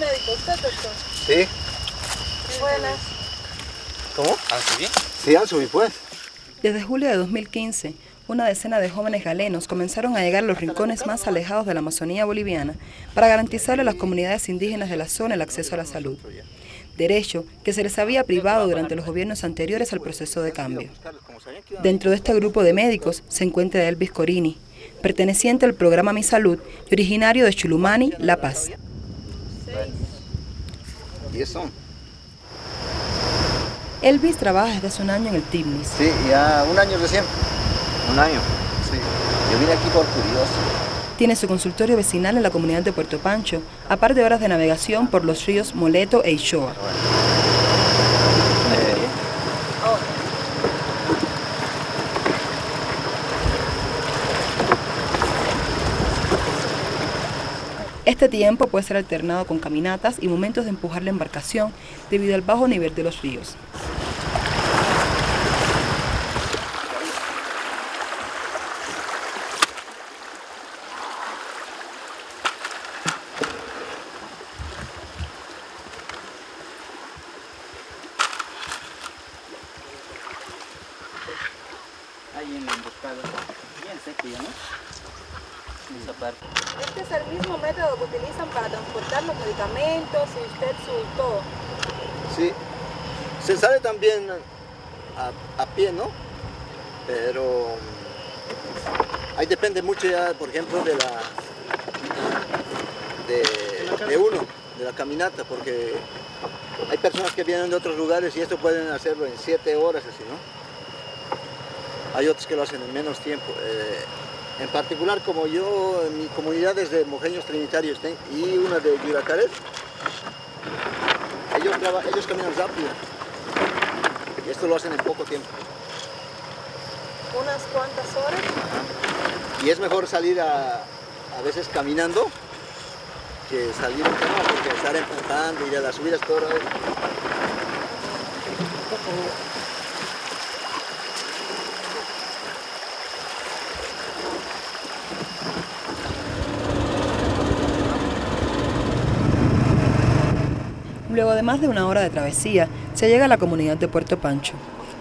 médico? ¿Usted doctor? Sí. Buenas. ¿Cómo? ¿Ah, sí? Sí, al subir pues. Desde julio de 2015, una decena de jóvenes galenos comenzaron a llegar a los rincones más alejados de la Amazonía boliviana para garantizarle a las comunidades indígenas de la zona el acceso a la salud, derecho que se les había privado durante los gobiernos anteriores al proceso de cambio. Dentro de este grupo de médicos se encuentra Elvis Corini, perteneciente al programa Mi Salud y originario de Chulumani, La Paz. Elvis trabaja desde hace un año en el TIBNIS. Sí, ya un año recién. Un año. Sí. Yo vine aquí por curioso. Tiene su consultorio vecinal en la comunidad de Puerto Pancho, aparte de horas de navegación por los ríos Moleto e Ishoa. Este tiempo puede ser alternado con caminatas y momentos de empujar la embarcación debido al bajo nivel de los ríos. Ahí en la emboscada. Bien seco ya, ¿no? Esa parte. Este es el mismo método que utilizan para transportar los medicamentos y usted su todo. Sí. Se sale también a, a pie, ¿no? Pero ahí por ejemplo, de la de, uno, de la caminata, porque hay personas que vienen de otros lugares y esto pueden hacerlo en siete horas así, ¿no? Hay otros que lo hacen en menos tiempo. Eh, en particular, como yo, en mi comunidad es de Mojeños Trinitarios y una de Yuracares, ellos, ellos caminan rápido. Y esto lo hacen en poco tiempo. Unas cuantas horas. Y es mejor salir a, a veces caminando que salir en cama porque estar empujando y a las subidas todo el. Luego de más de una hora de travesía, se llega a la comunidad de Puerto Pancho,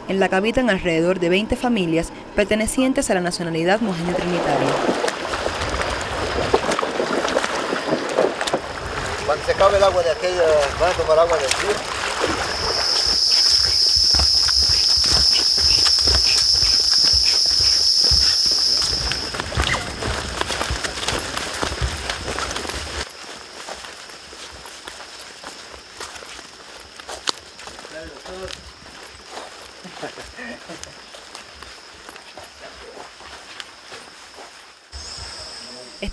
en la que habitan alrededor de 20 familias pertenecientes a la nacionalidad mojeña trinitaria. Cuando se acabe el agua de aquella, van a tomar agua del río.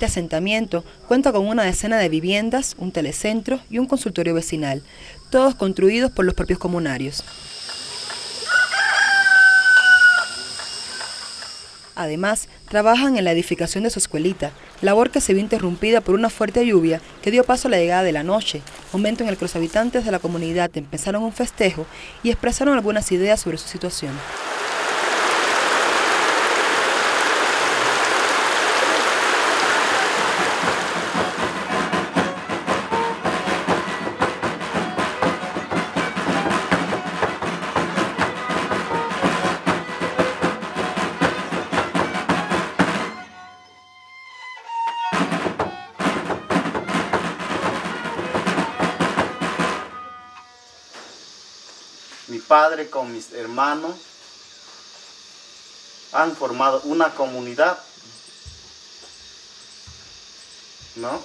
Asentamiento cuenta con una decena de viviendas, un telecentro y un consultorio vecinal, todos construidos por los propios comunarios. Además, trabajan en la edificación de su escuelita, labor que se vio interrumpida por una fuerte lluvia que dio paso a la llegada de la noche, momento en el que los habitantes de la comunidad empezaron un festejo y expresaron algunas ideas sobre su situación. Padre con mis hermanos han formado una comunidad, ¿no?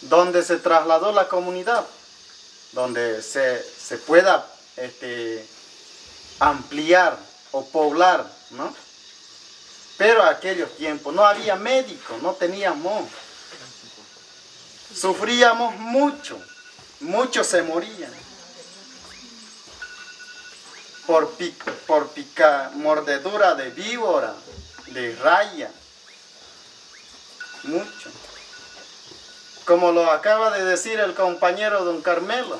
Donde se trasladó la comunidad, donde se, se pueda este, ampliar o poblar, ¿no? Pero aquellos tiempos no había médico, no teníamos. Sufríamos mucho, muchos se morían por, pi- por pica, mordedura de víbora, de raya, mucho. Como lo acaba de decir el compañero don Carmelo,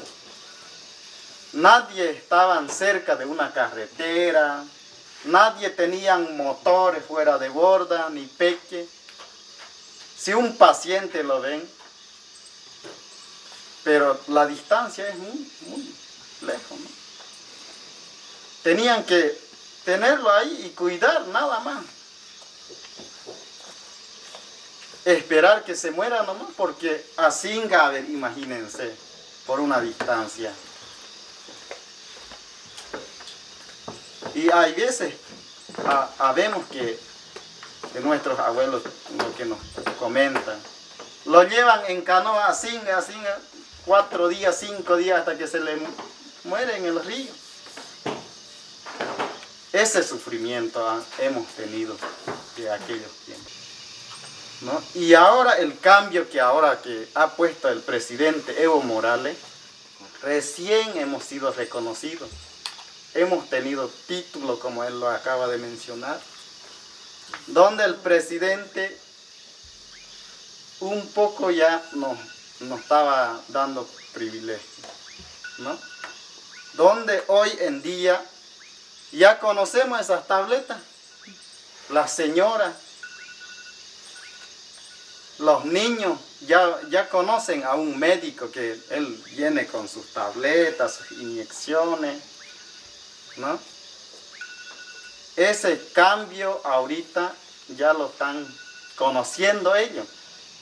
nadie estaban cerca de una carretera, nadie tenían motores fuera de borda ni peque. Si un paciente lo ven, pero la distancia es muy, muy lejos. ¿no? Tenían que tenerlo ahí y cuidar nada más. Esperar que se muera nomás, porque así Gaber, imagínense, por una distancia. Y hay veces, habemos que, que nuestros abuelos, lo que nos comentan, lo llevan en canoa así, así, cuatro días, cinco días hasta que se le muere en el río. Ese sufrimiento hemos tenido de aquellos tiempos. Y ahora el cambio que ahora que ha puesto el presidente Evo Morales, recién hemos sido reconocidos. Hemos tenido título, como él lo acaba de mencionar, donde el presidente un poco ya nos, nos estaba dando privilegio, ¿no? Donde hoy en día ya conocemos esas tabletas, las señoras, los niños ya, ya conocen a un médico que él viene con sus tabletas, sus inyecciones, ¿no? Ese cambio ahorita ya lo están conociendo ellos,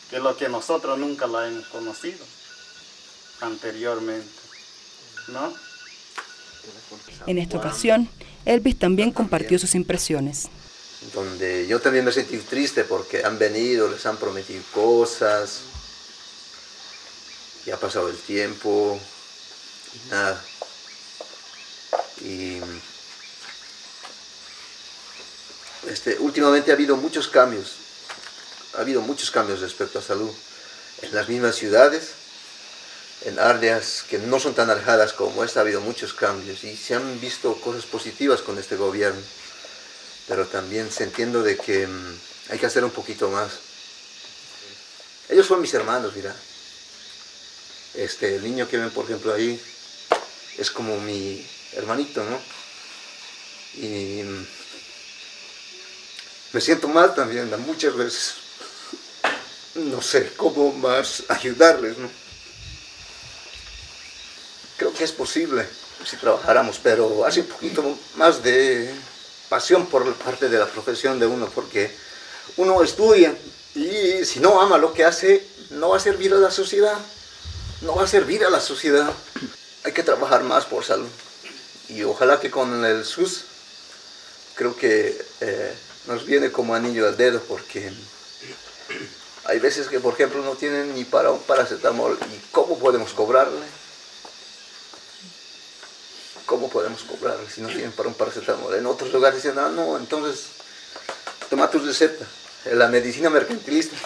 que es lo que nosotros nunca lo hemos conocido anteriormente, ¿no? En esta ocasión, Elvis también compartió sus impresiones. Donde yo también me sentí triste porque han venido, les han prometido cosas, y ha pasado el tiempo, nada. Y este, últimamente ha habido muchos cambios, ha habido muchos cambios respecto a salud. En las mismas ciudades, en áreas que no son tan alejadas como esta, ha habido muchos cambios y se han visto cosas positivas con este gobierno. Pero también se entiendo de que mm, hay que hacer un poquito más. Ellos son mis hermanos, mira. Este, el niño que ven, por ejemplo, ahí, es como mi hermanito, ¿no? Y me siento mal también, muchas veces. No sé cómo más ayudarles, ¿no? Es posible si trabajáramos, pero hace un poquito más de pasión por parte de la profesión de uno, porque uno estudia y si no ama lo que hace, no va a servir a la sociedad, no va a servir a la sociedad. Hay que trabajar más por salud y ojalá que con el SUS creo que eh, nos viene como anillo al dedo porque hay veces que por ejemplo no tienen ni para un paracetamol y cómo podemos cobrarle cómo podemos cobrarle si no tienen para un paracetamol en otros lugares dicen ah no entonces toma tu receta la medicina mercantilista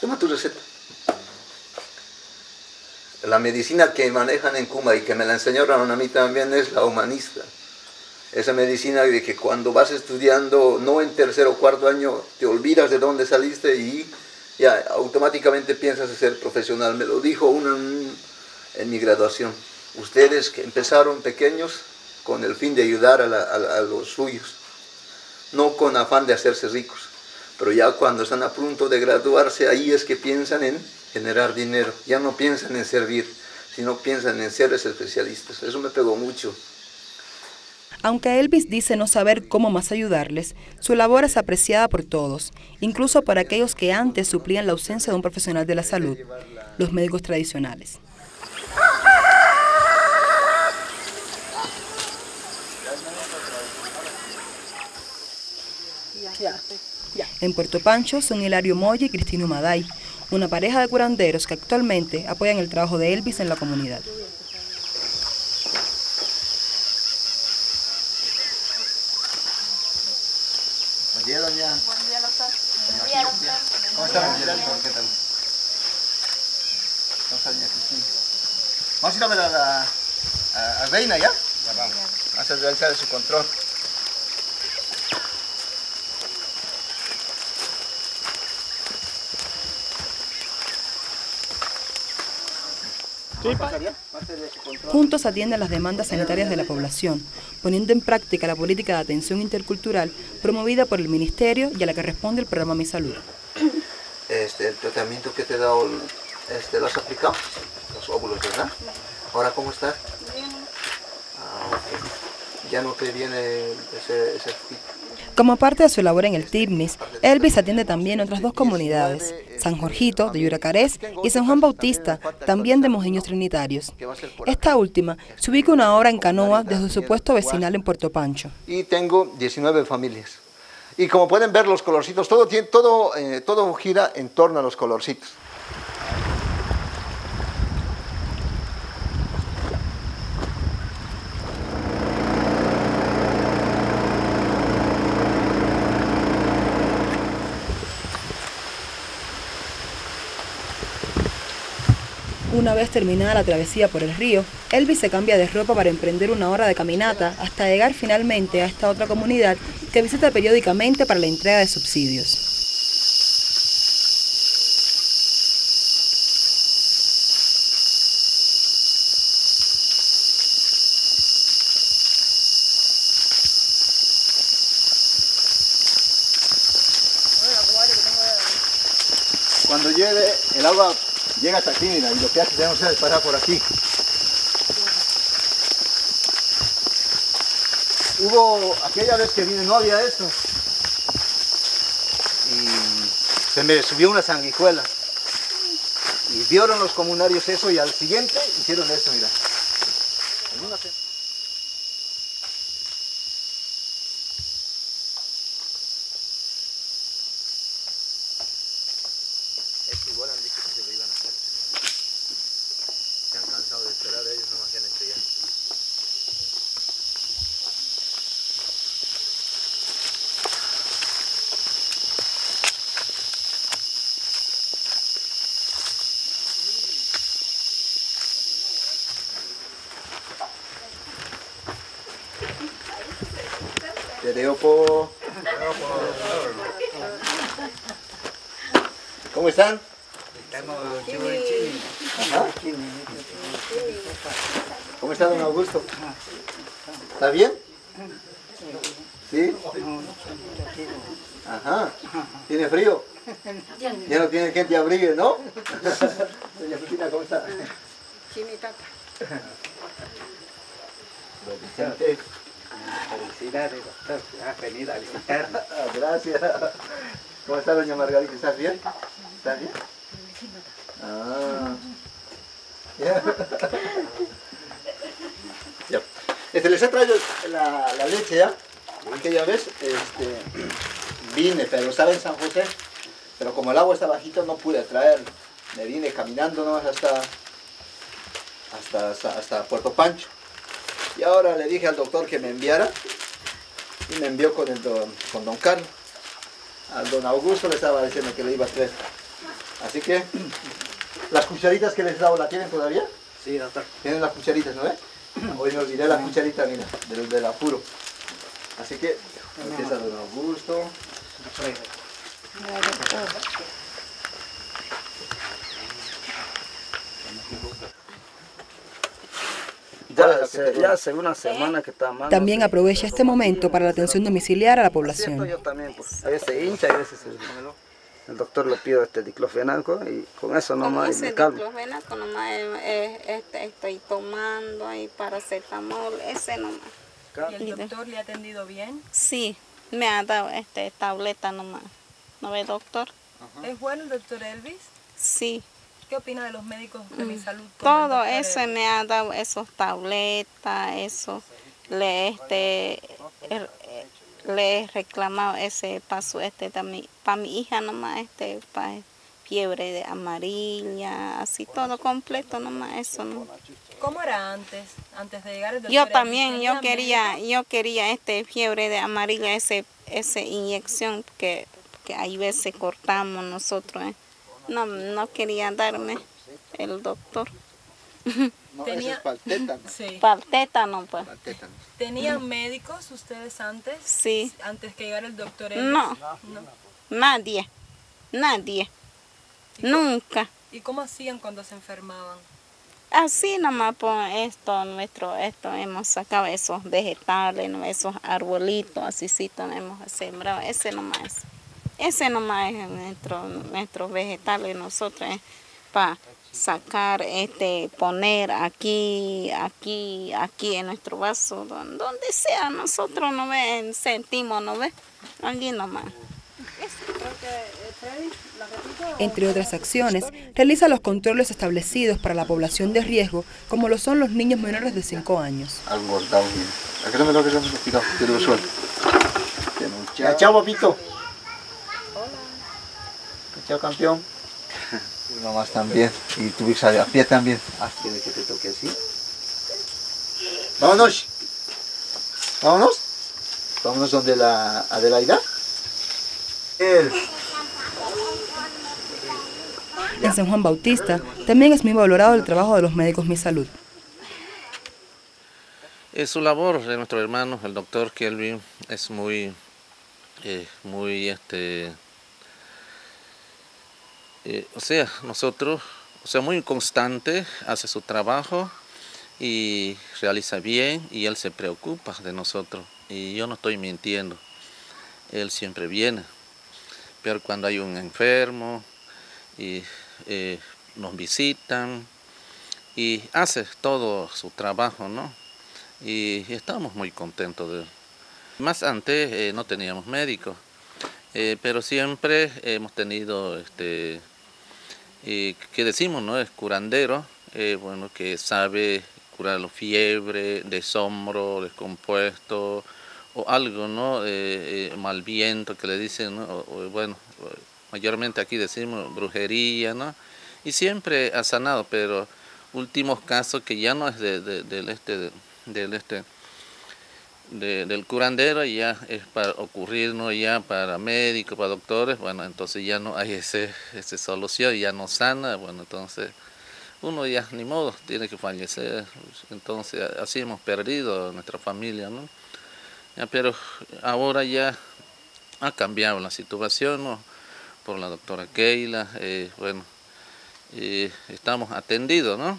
toma tu receta la medicina que manejan en Cuba y que me la enseñaron a mí también es la humanista. Esa medicina de que cuando vas estudiando, no en tercer o cuarto año, te olvidas de dónde saliste y ya automáticamente piensas ser profesional. Me lo dijo uno en, mi graduación. Ustedes que empezaron pequeños con el fin de ayudar a, los suyos, no con afán de hacerse ricos. Pero ya cuando están a punto de graduarse, ahí es que piensan en generar dinero. Ya no piensan en servir, sino piensan en ser especialistas. Eso me pegó mucho. Aunque Elvis dice no saber cómo más ayudarles, su labor es apreciada por todos, incluso por aquellos que antes suplían la ausencia de un profesional de la salud, los médicos tradicionales. En Puerto Pancho son Hilario Moya y Cristino Maday, una pareja de curanderos que actualmente apoyan el trabajo de Elvis en la comunidad. Buen día, doña. Buen día, doctor. Buen día, doctor. ¿Cómo está, doña ¿Qué tal? ¿Cómo está, doña Cristina? Vamos a ir a ver a la a, a Reina, ¿ya? Ya vamos. Vamos a realizar su control. Juntos atienden las demandas sanitarias de la población, poniendo en práctica la política de atención intercultural promovida por el Ministerio y a la que responde el programa Mi Salud. Este, el tratamiento que te he dado, este, ¿lo has aplicado? los óvulos, ¿verdad? Ahora, ¿cómo estás? Bien. Ah. Ya no te viene ese, ese Como parte de su labor en el TIRNIS, Elvis atiende también otras dos comunidades, San Jorgito, de Yuracarés, y San Juan Bautista, también de Mojiños Trinitarios. Esta última se ubica una hora en canoa desde su puesto vecinal en Puerto Pancho. Y tengo 19 familias. Y como pueden ver los colorcitos, todo, todo, eh, todo gira en torno a los colorcitos. Una vez terminada la travesía por el río, Elvis se cambia de ropa para emprender una hora de caminata hasta llegar finalmente a esta otra comunidad que visita periódicamente para la entrega de subsidios. Cuando llueve, el agua llega hasta aquí, mira, y lo que hace tenemos que parar por aquí. Hubo, aquella vez que vine no había esto. Y se me subió una sanguijuela. Y vieron los comunarios eso y al siguiente hicieron esto, mira. En una se- Esto igual han dicho que se lo iban a hacer. Se han cansado de esperar, ellos no hacían esto ya. Te dejo por... ¿Cómo están? Ajá. ¿Cómo está don Augusto? ¿Está bien? ¿Sí? Ajá. ¿Tiene frío? Ya no tiene quien te abrigue, ¿no? Doña Cristina, ¿cómo está? Don Vicente. Felicidades, doctor. Ha venido a visitar. Ah, Gracias. ¿Cómo está doña Margarita? ¿Estás bien? ¿Estás bien? Ah. Ya. Ya. Este, les he traído la, la leche ya. Aquella vez este, vine, pero estaba en San José. Pero como el agua está bajita no pude traerlo. Me vine caminando nomás hasta, hasta, hasta, hasta Puerto Pancho. Y ahora le dije al doctor que me enviara y me envió con, el don, con don Carlos. Al don Augusto le estaba diciendo que le iba a traer. Así que, las cucharitas que les he dado, ¿la tienen todavía? Sí, doctor. Tienen las cucharitas, ¿no ve? Hoy me olvidé la cucharita, mira, del, del apuro. Así que, empieza don Augusto. Ya hace, ya hace una semana que está mal. También aprovecha este momento para la atención domiciliar a la población. Yo también, pues, a veces hincha, a veces el, doctor le pido este diclofenaco y con eso Con nomás y ese me calmo. diclofenaco nomás eh, eh, este, estoy tomando ahí paracetamol, ese nomás. ¿Y el doctor le ha atendido bien? Sí, me ha dado este tableta nomás. ¿No ve doctor? ¿Es bueno el doctor Elvis? Sí, ¿Qué opina de los médicos de mi salud? con el todo eso Elvis? me ha dado esos tabletas, eso. Le este er- eh, le he reclamado ese paso este también para mi hija nomás este para fiebre de amarilla, así todo completo nomás eso no. ¿Cómo era antes? Antes de llegar el doctor Yo también, ¿tenía yo quería, yo quería este fiebre de amarilla, ese, ese inyección que, que hay veces cortamos nosotros. ¿eh? No, no quería darme el doctor. No, Tenía- es para el tétano. Sí. Pues. ¿Tenían médicos ustedes antes? Sí. Antes que llegara el doctor. No, No. nadie, nadie, nunca. ¿Y cómo hacían cuando se enfermaban? Así nomás por esto, nuestro, esto, hemos sacado esos vegetales, esos arbolitos, así sí hemos sembrado, ese nomás es. Ese nomás es nuestro, nuestros vegetales, nosotros, para sacar, este, poner aquí, aquí, aquí en nuestro vaso, donde sea, nosotros no ven, sentimos, no ve, aquí nomás. Entre otras acciones, realiza los controles establecidos para la población de riesgo, como lo son los niños menores de 5 años. Chao, papito. Hola. Campeón. Mi mamá también. Y tu hija a pie también. Quiere que te toque así. Vámonos. Vámonos. Vámonos donde la Adelaida. En San Juan Bautista también es muy valorado el trabajo de los médicos Mi Salud. Es su labor de nuestro hermano, el doctor Kelvin, es muy, eh, muy, este, eh, o sea, nosotros, o sea, muy constante, hace su trabajo y realiza bien y él se preocupa de nosotros. Y yo no estoy mintiendo, él siempre viene pero cuando hay un enfermo y eh, nos visitan y hace todo su trabajo, ¿no? Y estamos muy contentos de él. Más antes eh, no teníamos médicos, pero siempre hemos tenido, este, que decimos, ¿no? Es curandero, bueno, que sabe curar la fiebre, desombro, descompuesto, o algo, ¿no? Eh, eh, mal viento que le dicen, ¿no? bueno, mayormente aquí decimos brujería, ¿no? Y siempre ha sanado, pero últimos casos que ya no es de, del este, del este, del curandero, ya es para ocurrir, ¿no? Ya para médicos, para doctores, bueno, entonces ya no hay ese, ese solución, ya no sana, bueno, entonces uno ya ni modo tiene que fallecer, entonces así hemos perdido nuestra familia, ¿no? pero ahora ya ha cambiado la situación por la doctora Keila, eh, bueno, estamos atendidos, ¿no?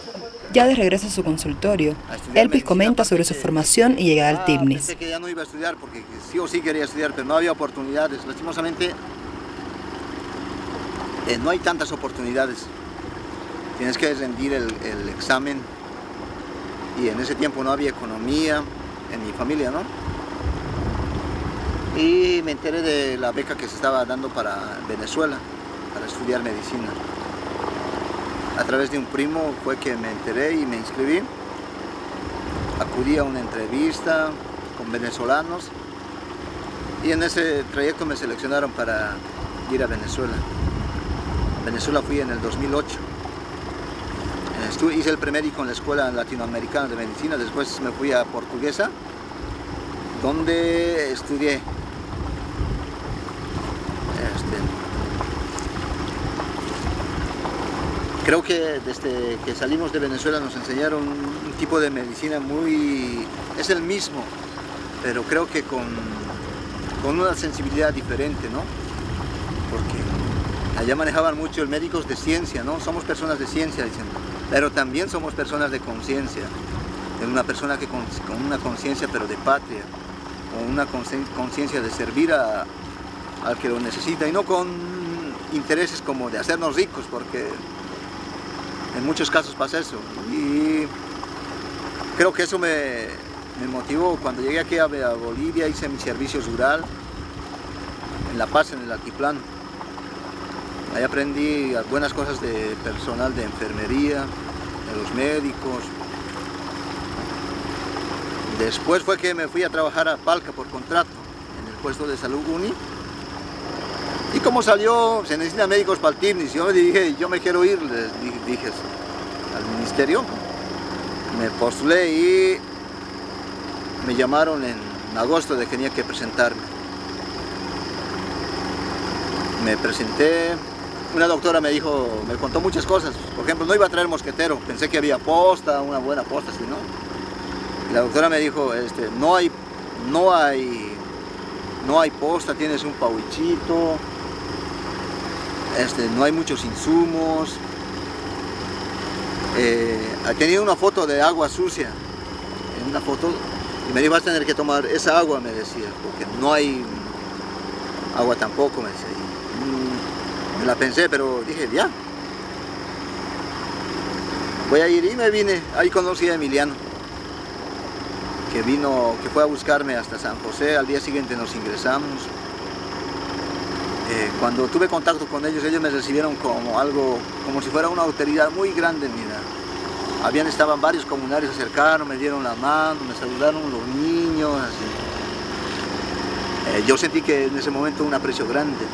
Ya de regreso a su consultorio, Elvis comenta sobre su formación y llegada al ah, TIPNIS. Pensé que ya no iba a estudiar porque sí o sí quería estudiar, pero no había oportunidades. Lastimosamente, eh, no hay tantas oportunidades. Tienes que rendir el, el examen y en ese tiempo no había economía en mi familia, ¿no? Y me enteré de la beca que se estaba dando para Venezuela para estudiar medicina. A través de un primo fue que me enteré y me inscribí. Acudí a una entrevista con venezolanos y en ese trayecto me seleccionaron para ir a Venezuela. Venezuela fui en el 2008. hice el premédico en la Escuela Latinoamericana de Medicina, después me fui a Portuguesa, donde estudié Creo que desde que salimos de Venezuela nos enseñaron un tipo de medicina muy... es el mismo, pero creo que con, con una sensibilidad diferente, ¿no? Porque allá manejaban mucho el médicos de ciencia, ¿no? Somos personas de ciencia, dicen, pero también somos personas de conciencia. Una persona que con, una conciencia, pero de patria, con una conciencia de servir a, al que lo necesita y no con intereses como de hacernos ricos, porque en muchos casos pasa eso. Y creo que eso me, motivó. Cuando llegué aquí a, Bolivia hice mi servicio rural en La Paz, en el altiplano. Ahí aprendí buenas cosas de personal de enfermería, de los médicos. Después fue que me fui a trabajar a Palca por contrato, en el puesto de salud UNI. Y como salió, se necesitan médicos para el TIMNIS, yo me dije, yo me quiero ir, les dije, al ministerio. Me postulé y me llamaron en agosto de que tenía que presentarme. Me presenté, una doctora me dijo, me contó muchas cosas. Por ejemplo, no iba a traer mosquetero, pensé que había posta, una buena posta, si no. la doctora me dijo, este, no hay, no hay, no hay posta, tienes un pauichito, este, no hay muchos insumos. Eh, tenía una foto de agua sucia, en una foto, y me dijo, vas a tener que tomar esa agua, me decía, porque no hay agua tampoco, me decía. Me la pensé, pero dije, ya. Voy a ir y me vine. Ahí conocí a Emiliano, que vino, que fue a buscarme hasta San José. Al día siguiente nos ingresamos. Eh, cuando tuve contacto con ellos, ellos me recibieron como algo, como si fuera una autoridad muy grande, mira. Habían, estaban varios comunarios, se acercaron, me dieron la mano, me saludaron los niños. Eh, yo sentí que en ese momento un aprecio grande.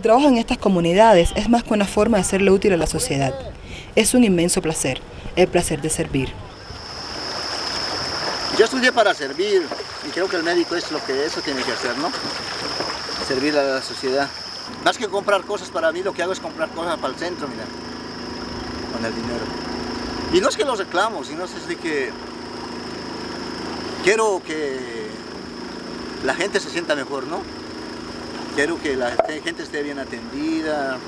Su trabajo en estas comunidades es más que una forma de serle útil a la sociedad. Es un inmenso placer, el placer de servir. Yo estudié para servir y creo que el médico es lo que eso tiene que hacer, ¿no? Servir a la sociedad. Más que comprar cosas para mí, lo que hago es comprar cosas para el centro, mira, con el dinero. Y no es que lo reclamo, sino es de que quiero que la gente se sienta mejor, ¿no? Quiero que la gente esté bien atendida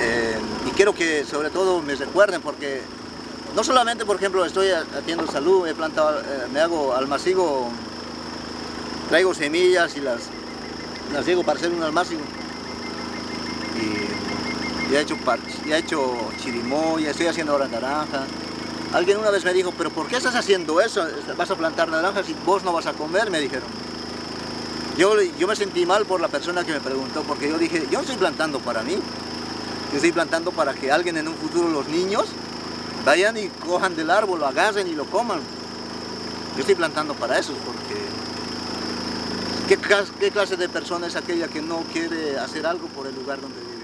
eh, y quiero que sobre todo me recuerden porque no solamente por ejemplo estoy haciendo salud, he plantado, eh, me hago almacigo, traigo semillas y las, las digo para hacer un almacigo y, he hecho, y he hecho chirimoya, estoy haciendo ahora naranja alguien una vez me dijo, pero ¿por qué estás haciendo eso? ¿Vas a plantar naranjas y vos no vas a comer? me dijeron yo, me sentí mal por la persona que me preguntó, porque yo dije, yo no estoy plantando para mí, yo estoy plantando para que alguien en un futuro, los niños, vayan y cojan del árbol, lo agarren y lo coman. Yo estoy plantando para eso, porque ¿qué, qué clase de persona es aquella que no quiere hacer algo por el lugar donde vive?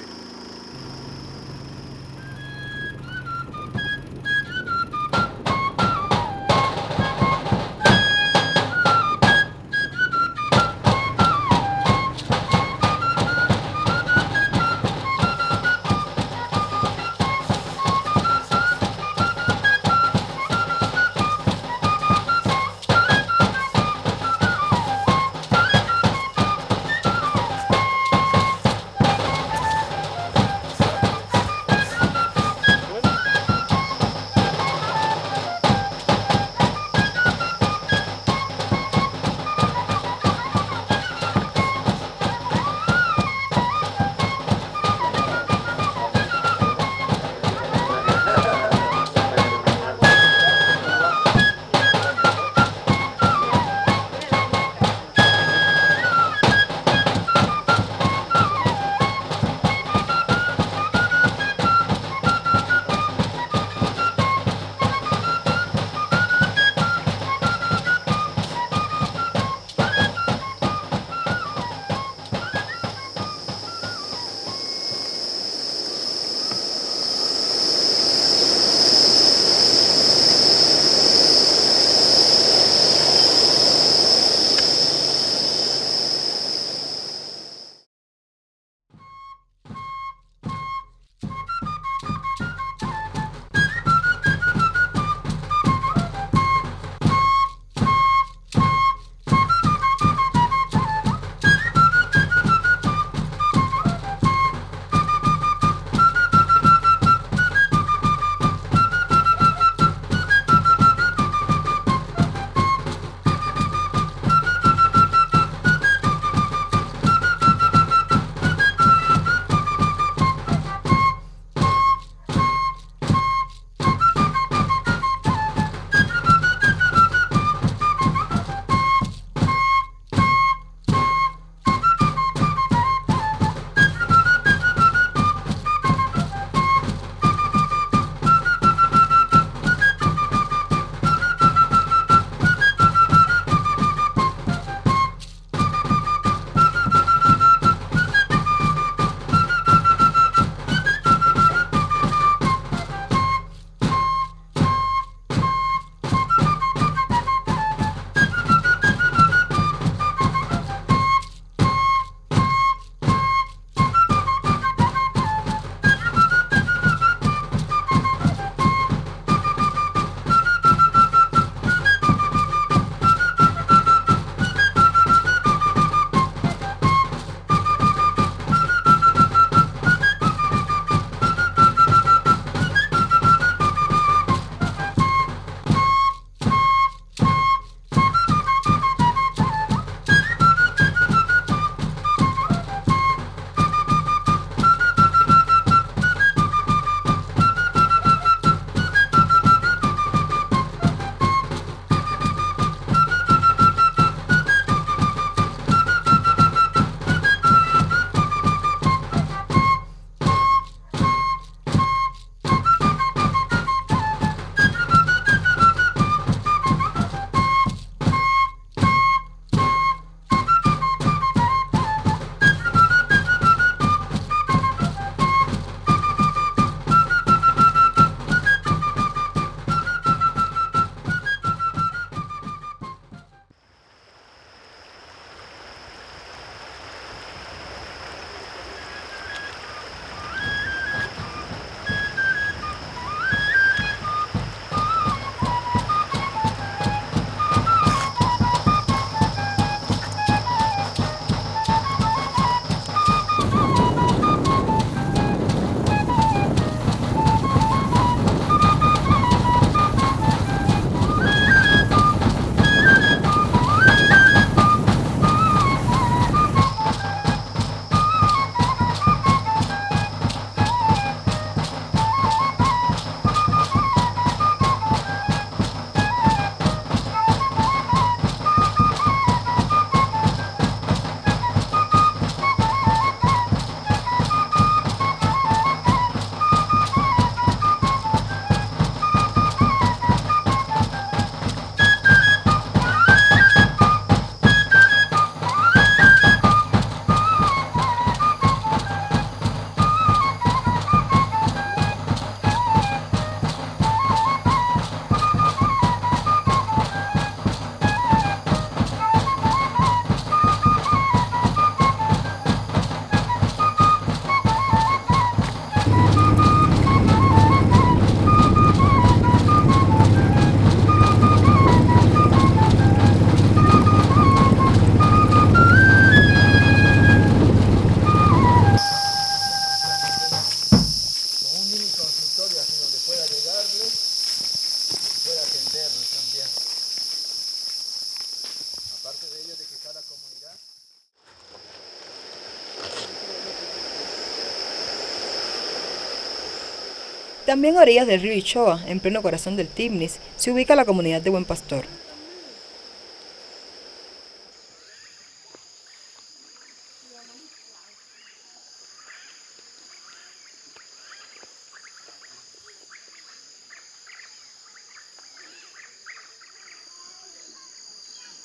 Orillas del río Ichoa, en pleno corazón del Timnis, se ubica la comunidad de Buen Pastor.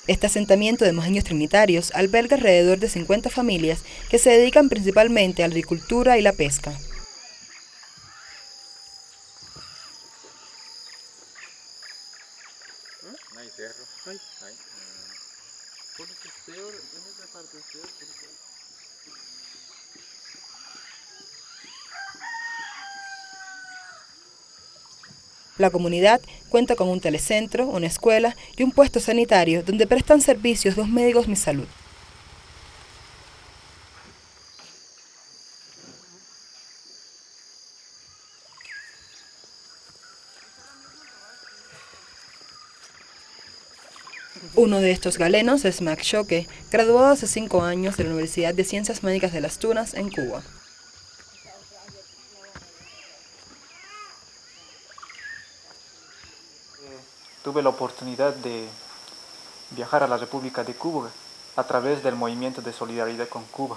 Este asentamiento de mojeños trinitarios alberga alrededor de 50 familias que se dedican principalmente a la agricultura y la pesca. La comunidad cuenta con un telecentro, una escuela y un puesto sanitario donde prestan servicios dos médicos Mi Salud. Uno de estos galenos es Max Choque, graduado hace cinco años de la Universidad de Ciencias Médicas de Las Tunas, en Cuba. Tuve la oportunidad de viajar a la República de Cuba a través del movimiento de solidaridad con Cuba,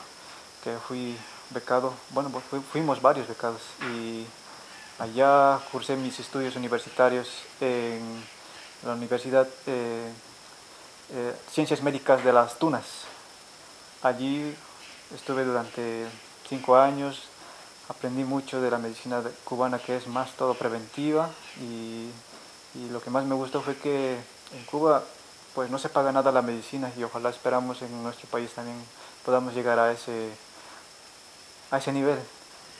que fui becado, bueno, pues fuimos varios becados y allá cursé mis estudios universitarios en la Universidad eh, eh, Ciencias Médicas de las Tunas. Allí estuve durante cinco años, aprendí mucho de la medicina cubana que es más todo preventiva y y lo que más me gustó fue que en Cuba pues no se paga nada la medicina y ojalá esperamos en nuestro país también podamos llegar a ese, a ese nivel.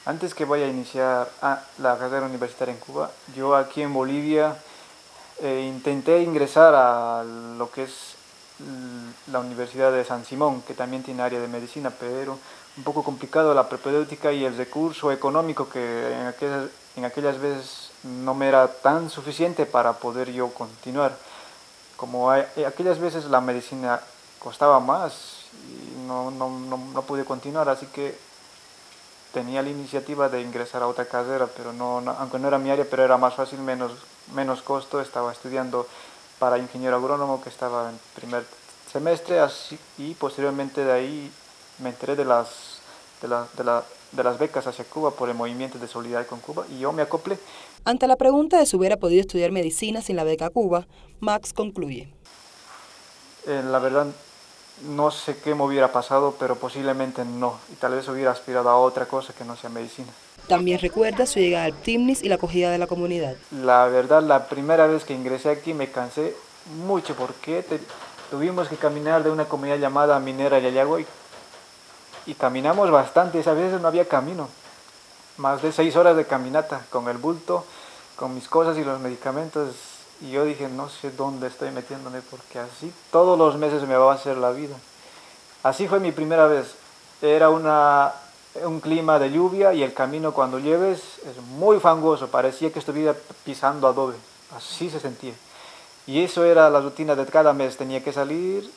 Antes que vaya a iniciar la carrera universitaria en Cuba, yo aquí en Bolivia eh, intenté ingresar a lo que es la Universidad de San Simón, que también tiene área de medicina, pero un poco complicado la propedéutica y el recurso económico que en aquellas, en aquellas veces no me era tan suficiente para poder yo continuar. Como aquellas veces la medicina costaba más y no, no, no, pude continuar, así que tenía la iniciativa de ingresar a otra carrera, pero no, aunque no era mi área, pero era más fácil, menos, menos costo. Estaba estudiando para ingeniero agrónomo, que estaba en primer semestre, y posteriormente de ahí me enteré de las, de, la, de, la, de las becas hacia Cuba por el movimiento de solidaridad con Cuba y yo me acoplé. Ante la pregunta de si hubiera podido estudiar medicina sin la beca Cuba, Max concluye. Eh, la verdad, no sé qué me hubiera pasado, pero posiblemente no, y tal vez hubiera aspirado a otra cosa que no sea medicina. También recuerda su llegada al TIMNIS y la acogida de la comunidad. La verdad, la primera vez que ingresé aquí me cansé mucho porque tuvimos que caminar de una comunidad llamada Minera Yayagüey y caminamos bastante, a veces no había camino más de seis horas de caminata con el bulto, con mis cosas y los medicamentos. Y yo dije, no sé dónde estoy metiéndome porque así todos los meses me va a hacer la vida. Así fue mi primera vez. Era una, un clima de lluvia y el camino cuando lleves es muy fangoso. Parecía que estuviera pisando adobe. Así se sentía. Y eso era la rutina de cada mes. Tenía que salir,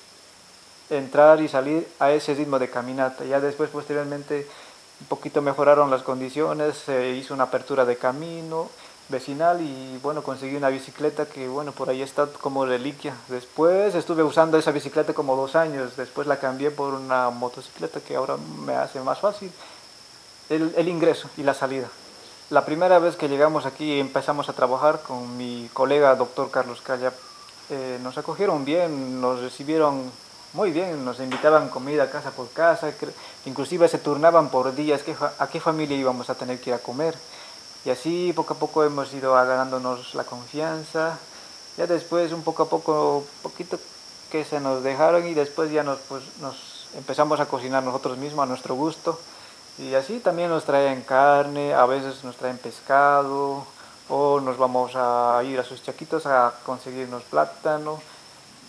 entrar y salir a ese ritmo de caminata. Ya después, posteriormente, un poquito mejoraron las condiciones, se hizo una apertura de camino vecinal y bueno, conseguí una bicicleta que bueno, por ahí está como reliquia. Después estuve usando esa bicicleta como dos años, después la cambié por una motocicleta que ahora me hace más fácil el, ingreso y la salida. La primera vez que llegamos aquí empezamos a trabajar con mi colega doctor Carlos Calla, eh, nos acogieron bien, nos recibieron muy bien, nos invitaban comida casa por casa, inclusive se turnaban por días a qué familia íbamos a tener que ir a comer. Y así poco a poco hemos ido ganándonos la confianza. Ya después un poco a poco, poquito que se nos dejaron y después ya nos, pues, nos empezamos a cocinar nosotros mismos a nuestro gusto. Y así también nos traen carne, a veces nos traen pescado, o nos vamos a ir a sus chaquitos a conseguirnos plátano.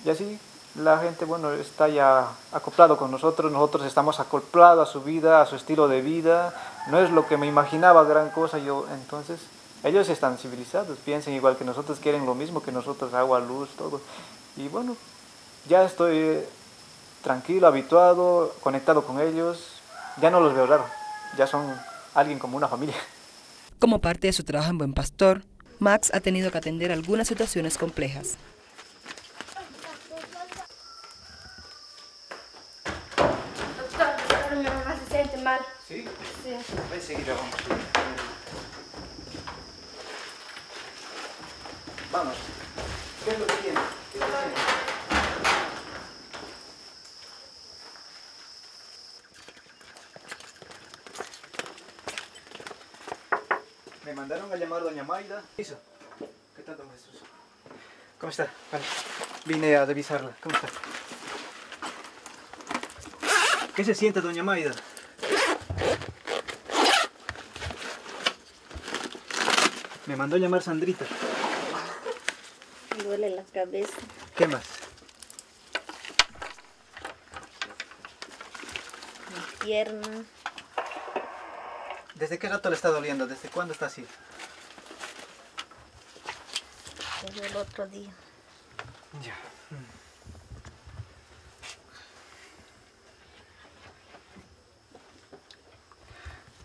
Y así la gente, bueno, está ya acoplado con nosotros, nosotros estamos acoplados a su vida, a su estilo de vida, no es lo que me imaginaba gran cosa yo, entonces ellos están civilizados, piensan igual que nosotros, quieren lo mismo que nosotros, agua, luz, todo, y bueno, ya estoy tranquilo, habituado, conectado con ellos, ya no los veo raro, ya son alguien como una familia. Como parte de su trabajo en Buen Pastor, Max ha tenido que atender algunas situaciones complejas. Doctor, mi mamá se ¿Sí? Sí. Enseguida vamos. Vamos. ¿Qué es lo que tiene? ¿Qué lo que tiene? Me mandaron a llamar doña Maida. ¿Hizo? ¿Qué tal, don Jesús? ¿Cómo está? Vale. Vine a revisarla. ¿Cómo está? ¿Qué se siente, doña Maida? Me mandó a llamar Sandrita. Me duele la cabeza. ¿Qué más? Mi pierna. ¿Desde qué rato le está doliendo? ¿Desde cuándo está así? Desde el otro día. Ya.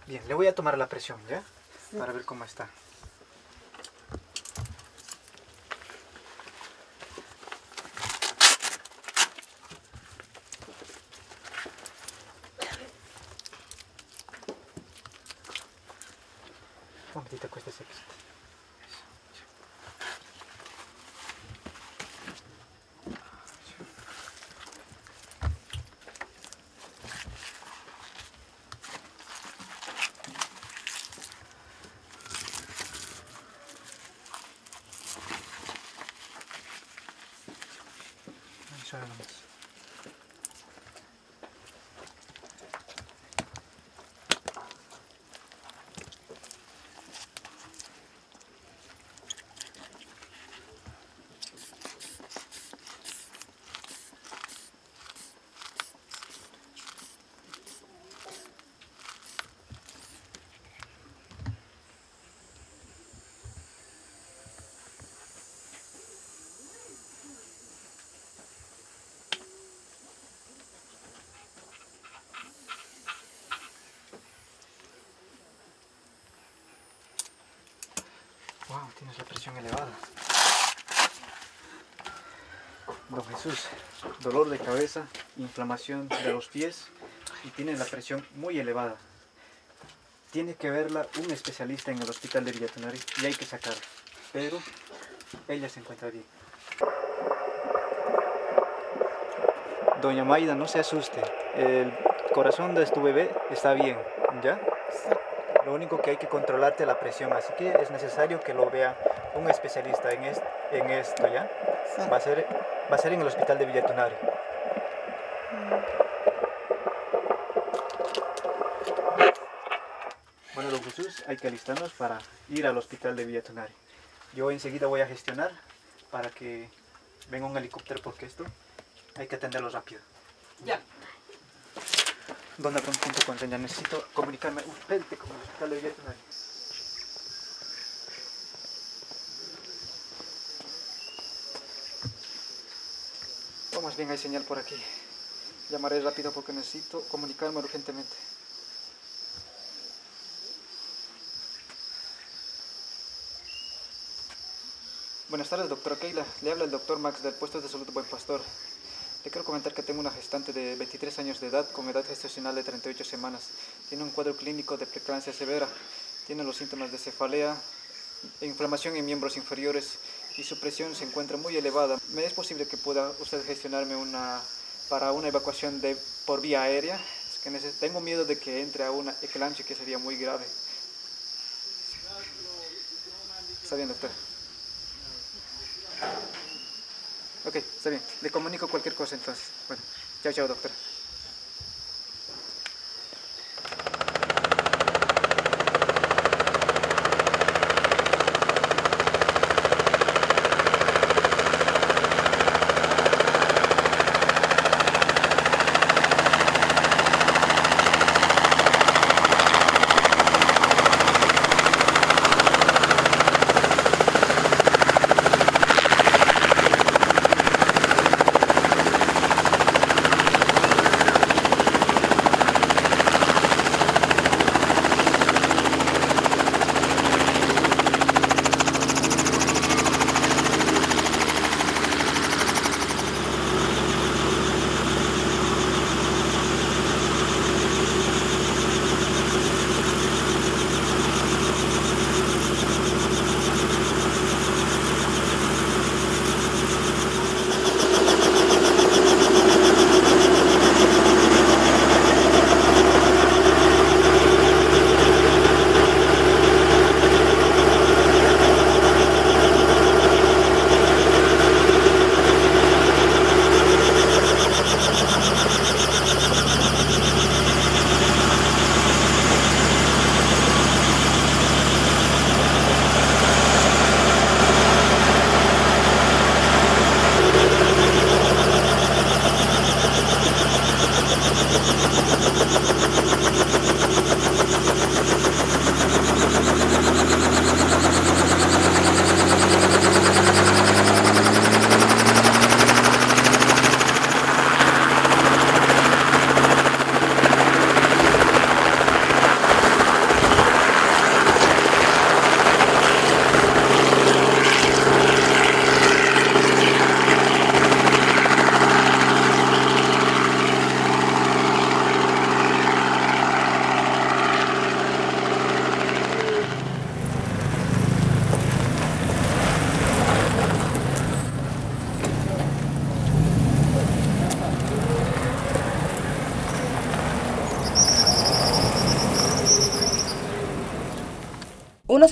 Bien, le voy a tomar la presión, ¿ya? Para ver cómo está. Wow, tienes la presión elevada. Don Jesús, dolor de cabeza, inflamación de los pies y tiene la presión muy elevada. Tiene que verla un especialista en el hospital de Villatonari y hay que sacarla. Pero ella se encuentra bien. Doña Maida, no se asuste. El corazón de tu bebé está bien, ¿ya? Lo único que hay que controlarte la presión, así que es necesario que lo vea un especialista en, es- en esto, ¿ya? Va a, ser, va a ser en el hospital de Villatunari. Bueno, don Jesús, hay que alistarnos para ir al hospital de Villatunari. Yo enseguida voy a gestionar para que venga un helicóptero porque esto hay que atenderlo rápido. Señal. Necesito comunicarme urgente con el hospital de Villatunari. Oh, más bien hay señal por aquí. Llamaré rápido porque necesito comunicarme urgentemente. Buenas tardes, doctora Keila. Le habla el doctor Max del puesto de salud Buen Pastor. Le quiero comentar que tengo una gestante de 23 años de edad con edad gestacional de 38 semanas. Tiene un cuadro clínico de preeclampsia severa. Tiene los síntomas de cefalea, inflamación en miembros inferiores y su presión se encuentra muy elevada. ¿Me es posible que pueda usted gestionarme una para una evacuación de por vía aérea? Tengo miedo de que entre a una eclampsia que sería muy grave. Está bien, doctor. Ok, está bien. Le comunico cualquier cosa entonces. Bueno, chao, chao, doctora.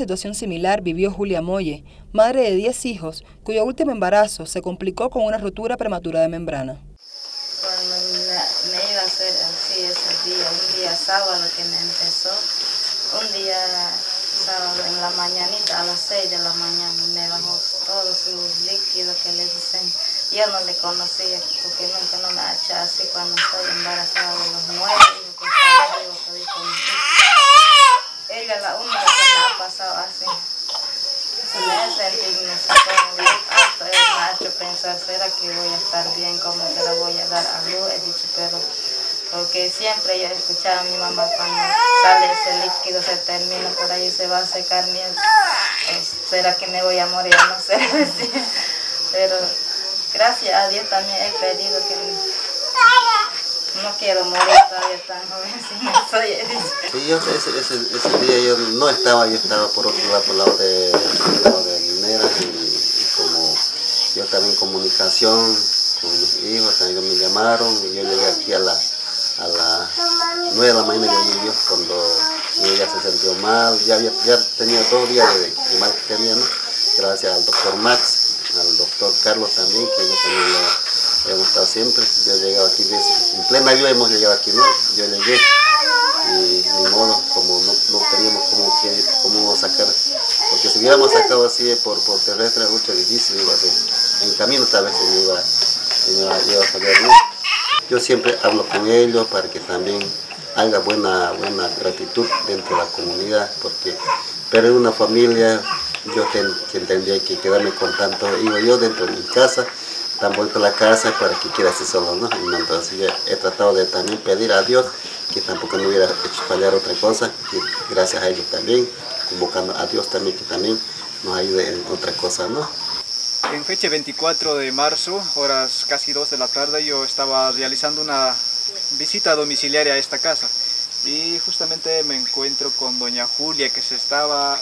Situación similar vivió Julia Molle, madre de 10 hijos, cuyo último embarazo se complicó con una rotura prematura de membrana. Cuando me, iba a hacer así ese día, un día sábado que me empezó, un día sábado en la mañanita, a las 6 de la mañana, me bajó todos sus líquidos que le dicen. Yo no le conocía porque nunca no me ha hecho así cuando estoy embarazada de los nueve hijos que estaba Ella es la única que me ha así. Me sentido, me sacó muy me pensar, ¿será que voy a estar bien? ¿Cómo que la voy a dar a luz? He dicho, pero porque siempre yo escuchaba a mi mamá cuando sale ese líquido, se termina por ahí, se va a secar, ¿será que me voy a morir? No sé Pero gracias a Dios también he pedido que no quiero morir todavía tan joven Sí, yo ese, ese, ese, día yo no estaba, yo estaba por otro lado, por el lado de, lado de Mineras y, como yo estaba en comunicación con mis hijos, también me llamaron y yo llegué aquí a la a las 9 de la mañana yo cuando ella se sintió mal, ya, ya tenía dos días de, mal que tenía, ¿no? gracias al doctor Max, al doctor Carlos también, que yo también lo he gustado siempre, yo he llegado aquí, en plena lluvia hemos llegado aquí, ¿no? yo llegué y ni modo, como no, teníamos cómo, cómo sacar, porque si hubiéramos sacado así por, por terrestre, mucho difícil, iba a en camino tal vez se iba, iba, iba a ¿no? Yo siempre hablo con ellos para que también haga buena, buena gratitud dentro de la comunidad, porque pero en una familia yo tendría que quedarme con tanto hijo yo dentro de mi casa, tan bonita la casa para que quiera ser solo, ¿no? Entonces yo he tratado de también pedir a Dios que tampoco me hubiera hecho fallar otra cosa, que gracias a ellos también, convocando a Dios también que también nos ayude en otra cosa, ¿no? En fecha 24 de marzo, horas casi 2 de la tarde, yo estaba realizando una visita domiciliaria a esta casa y justamente me encuentro con doña Julia que se estaba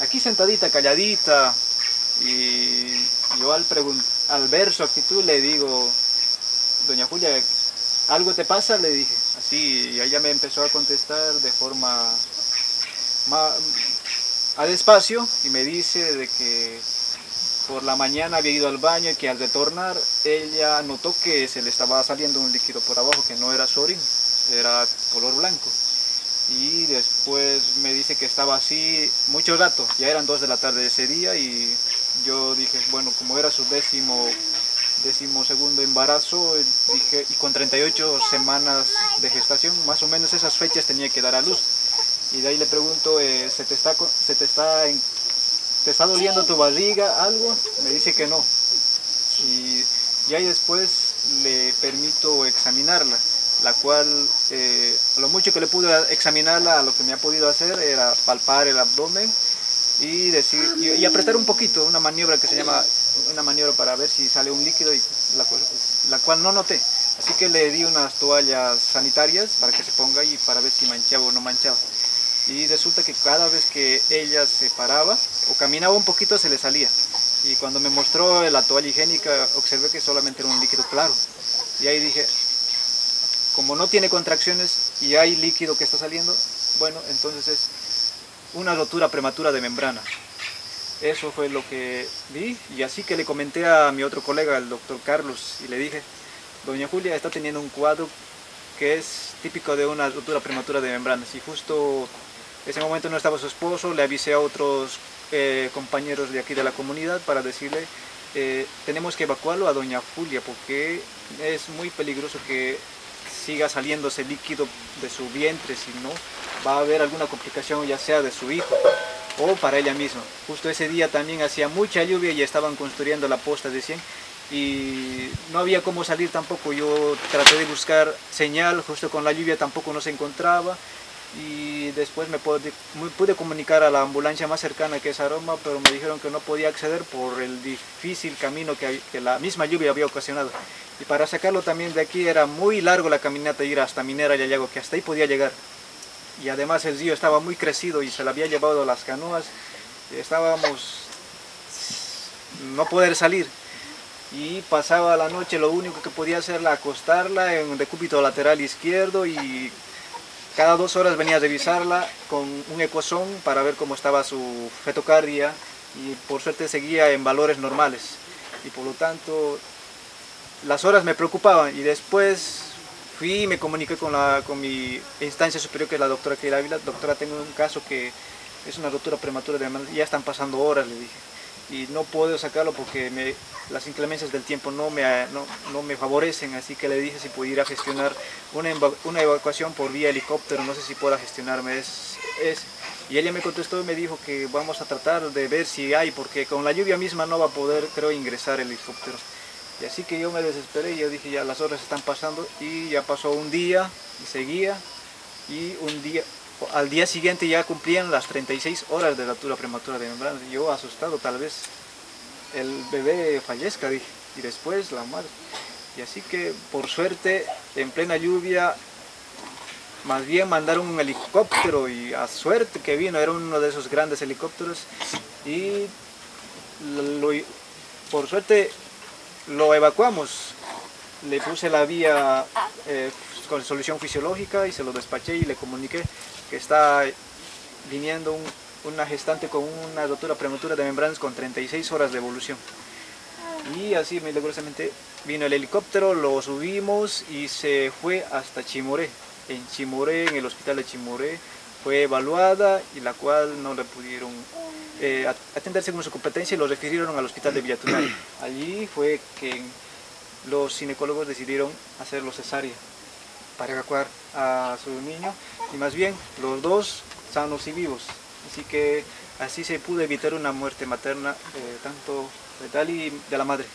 aquí sentadita, calladita y yo al, al ver su actitud le digo, doña Julia, ¿algo te pasa? Le dije, así, y ella me empezó a contestar de forma a despacio y me dice de que por la mañana había ido al baño y que al retornar ella notó que se le estaba saliendo un líquido por abajo que no era sorín, era color blanco. Y después me dice que estaba así mucho rato, ya eran dos de la tarde de ese día y yo dije, bueno, como era su décimo, décimo segundo embarazo, dije, y con 38 semanas de gestación, más o menos esas fechas tenía que dar a luz. Y de ahí le pregunto, eh, ¿se te está, se te está ¿te está doliendo tu barriga, algo? Me dice que no. Y, ahí después le permito examinarla, la cual, eh, lo mucho que le pude examinarla, lo que me ha podido hacer era palpar el abdomen y, decir, y, apretar un poquito, una maniobra que se llama, una maniobra para ver si sale un líquido, y la, la cual no noté. Así que le di unas toallas sanitarias para que se ponga y para ver si manchaba o no manchaba. Y resulta que cada vez que ella se paraba o caminaba un poquito se le salía. Y cuando me mostró la toalla higiénica observé que solamente era un líquido claro. Y ahí dije como no tiene contracciones y hay líquido que está saliendo bueno entonces es una rotura prematura de membrana eso fue lo que vi. Y así que le comenté a mi otro colega, el doctor Carlos, y le dije, doña Julia está teniendo un cuadro que es típico de una rotura prematura de membranas y justo ese momento no estaba su esposo, le avisé a otros eh, compañeros de aquí de la comunidad para decirle eh, tenemos que evacuarlo a doña Julia porque es muy peligroso que siga saliendo ese líquido de su vientre, si no va a haber alguna complicación ya sea de su hijo o para ella misma. Justo ese día también hacía mucha lluvia y estaban construyendo la posta de 100 y no había cómo salir tampoco, yo traté de buscar señal, justo con la lluvia tampoco no se encontraba y después me pude, pude, comunicar a la ambulancia más cercana que es Aroma, pero me dijeron que no podía acceder por el difícil camino que, que la misma lluvia había ocasionado. Y para sacarlo también de aquí era muy largo la caminata, ir hasta Minera Yayago, que hasta ahí podía llegar. Y además el río estaba muy crecido y se le había llevado las canoas, estábamos no poder salir. Y pasaba la noche, lo único que podía hacer era acostarla en un decúbito lateral izquierdo y cada dos horas venía a revisarla con un ecosón para ver cómo estaba su fetocardia y por suerte seguía en valores normales y por lo tanto las horas me preocupaban y después fui y me comuniqué con, la, con mi instancia superior que es la doctora Keila Ávila, doctora tengo un caso que es una ruptura prematura de ya están pasando horas le dije. Y no puedo sacarlo porque las inclemencias del tiempo no me, no, no, me favorecen, así que le dije si pudiera gestionar una, una, evacuación por vía helicóptero, no sé si pueda gestionarme. Es, es, y ella me contestó y me dijo que vamos a tratar de ver si hay, porque con la lluvia misma no va a poder, creo, ingresar el helicóptero. Y así que yo me desesperé yo dije ya las horas están pasando y ya pasó un día y seguía y un día, al día siguiente ya cumplían las 36 horas de altura prematura de membrana. Yo asustado, tal vez el bebé fallezca, dije, y después la madre. Y así que, por suerte, en plena lluvia, más bien mandaron un helicóptero y a suerte que vino, era uno de esos grandes helicópteros y por suerte lo evacuamos. Le puse la vía eh, con solución fisiológica y se lo despaché y le comuniqué que está viniendo una gestante con una rotura prematura de membranas con 36 horas de evolución. Y así milagrosamente vino el helicóptero, lo subimos y se fue hasta Chimoré. En Chimoré, en el hospital de Chimoré, fue evaluada y la cual no le pudieron eh, atender según su competencia y lo refirieron al hospital de Villatunay. Allí fue que los ginecólogos decidieron hacerlo cesárea para evacuar a su niño y más bien los dos sanos y vivos. Así que así se pudo evitar una muerte materna, eh, tanto letal y de la madre.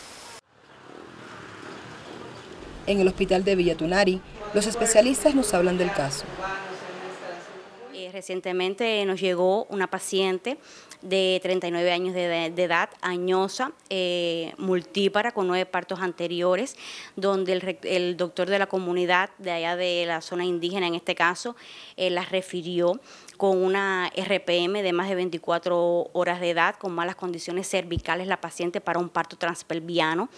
En el hospital de Villatunari, los especialistas nos hablan del caso. Eh, recientemente nos llegó una paciente de 39 años de, edad, añosa, eh, multípara, con nueve partos anteriores, donde el, doctor de la comunidad, de allá de la zona indígena en este caso, eh, la refirió con una RPM de más de 24 horas de edad, con malas condiciones cervicales, la paciente para un parto transpelviano.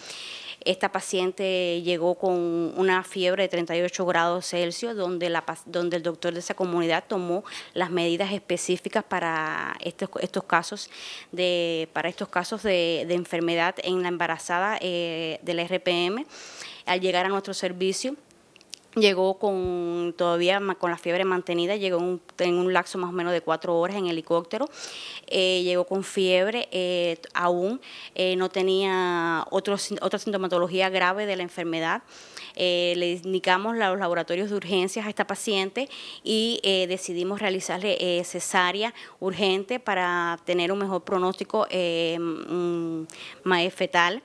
Esta paciente llegó con una fiebre de 38 grados Celsius, donde, la, donde el doctor de esa comunidad tomó las medidas específicas para estos, estos casos de, para estos casos de, enfermedad en la embarazada eh, de RPM. Al llegar a nuestro servicio, llegó con todavía con la fiebre mantenida, llegó en un, lapso más o menos de cuatro horas en helicóptero, eh, llegó con fiebre, eh, aún eh, no tenía otra sintomatología grave de la enfermedad. le indicamos los laboratorios de urgencias a esta paciente y decidimos realizarle cesárea urgente para tener un mejor pronóstico mm, fetal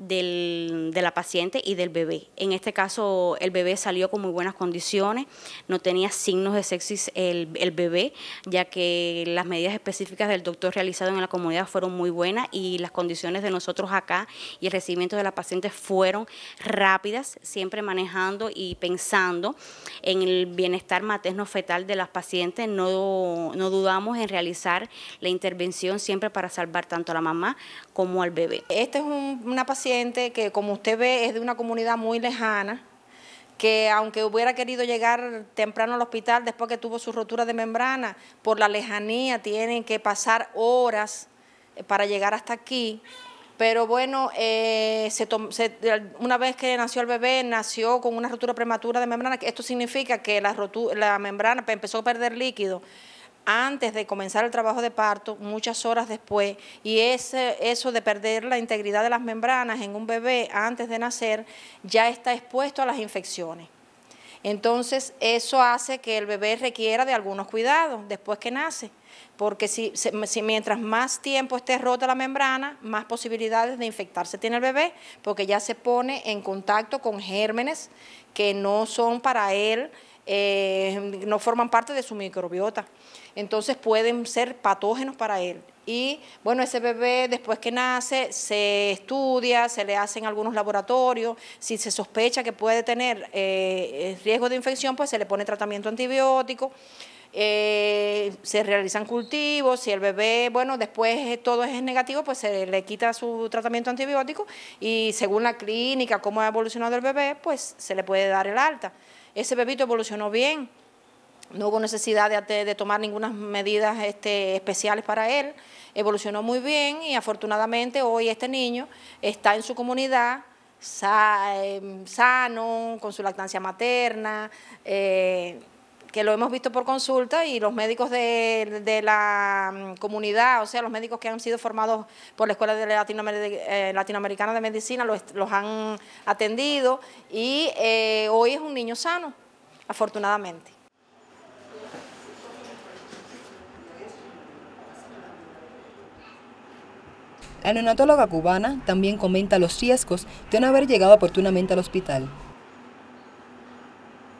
del, de la paciente y del bebé. En este caso, el bebé salió con muy buenas condiciones, no tenía signos de sepsis el, el bebé, ya que las medidas específicas del doctor realizado en la comunidad fueron muy buenas y las condiciones de nosotros acá y el recibimiento de la paciente fueron rápidas, siempre manejando y pensando en el bienestar materno-fetal de las pacientes. No, no dudamos en realizar la intervención siempre para salvar tanto a la mamá como al bebé. Esta es una paciente que, como usted ve, es de una comunidad muy lejana, que aunque hubiera querido llegar temprano al hospital después que tuvo su rotura de membrana, por la lejanía tienen que pasar horas eh, para llegar hasta aquí. Pero bueno, eh, una vez que nació el bebé, nació con una rotura prematura de membrana. Esto significa que la, la membrana empezó a perder líquido antes de comenzar el trabajo de parto, muchas horas después, y ese, eso de perder la integridad de las membranas en un bebé antes de nacer ya está expuesto a las infecciones. Entonces, eso hace que el bebé requiera de algunos cuidados después que nace, porque si, si, mientras más tiempo esté rota la membrana, más posibilidades de infectarse tiene el bebé, porque ya se pone en contacto con gérmenes que no son para él, eh, no forman parte de su microbiota entonces pueden ser patógenos para él. Y bueno, ese bebé después que nace se estudia, se le hacen algunos laboratorios, si se sospecha que puede tener eh, riesgo de infección, pues se le pone tratamiento antibiótico. Eh, se realizan cultivos, si el bebé, bueno, después todo es negativo, pues se le quita su tratamiento antibiótico y según la clínica, cómo ha evolucionado el bebé, pues se le puede dar el alta. Ese bebito evolucionó bien, no hubo necesidad de, tomar ninguna medidas este, especiales para él, evolucionó muy bien y afortunadamente hoy este niño está en su comunidad em, sano, con su lactancia materna, eh, que lo hemos visto por consulta y los médicos de, la mm, comunidad, o sea, los médicos que han sido formados por la Escuela eh, Latinoamericana de Medicina los, han atendido y eh, hoy es un niño sano, afortunadamente. La neonatóloga cubana también comenta los riesgos de no haber llegado oportunamente al hospital.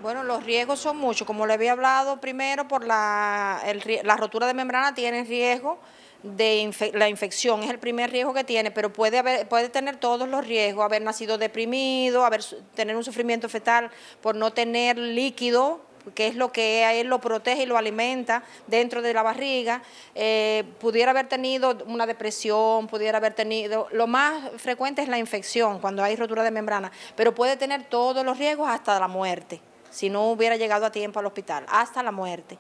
Bueno, los riesgos son muchos. Como le había hablado primero, por la, la rotura de membrana tiene riesgo de la infección, es el primer riesgo que tiene, pero puede, haber, puede tener todos los riesgos, haber nacido deprimido, haber, tener un sufrimiento fetal por no tener líquido, que es lo que a él lo protege y lo alimenta dentro de la barriga, eh, pudiera haber tenido una depresión, pudiera haber tenido, lo más frecuente es la infección cuando hay rotura de membrana, pero puede tener todos los riesgos hasta la muerte si no hubiera llegado a tiempo al hospital, hasta la muerte.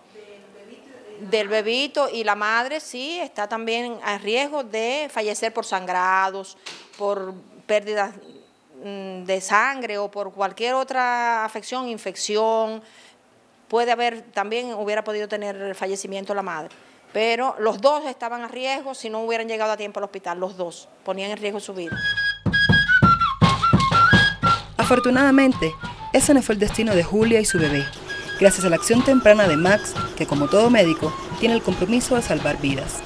Del bebito y la madre sí está también a riesgo de fallecer por sangrados, por pérdidas mm, de sangre o por cualquier otra afección, infección. Puede haber, también hubiera podido tener fallecimiento la madre. Pero los dos estaban a riesgo si no hubieran llegado a tiempo al hospital, los dos ponían en riesgo su vida. Afortunadamente, ese no fue el destino de Julia y su bebé, gracias a la acción temprana de Max, que como todo médico, tiene el compromiso de salvar vidas.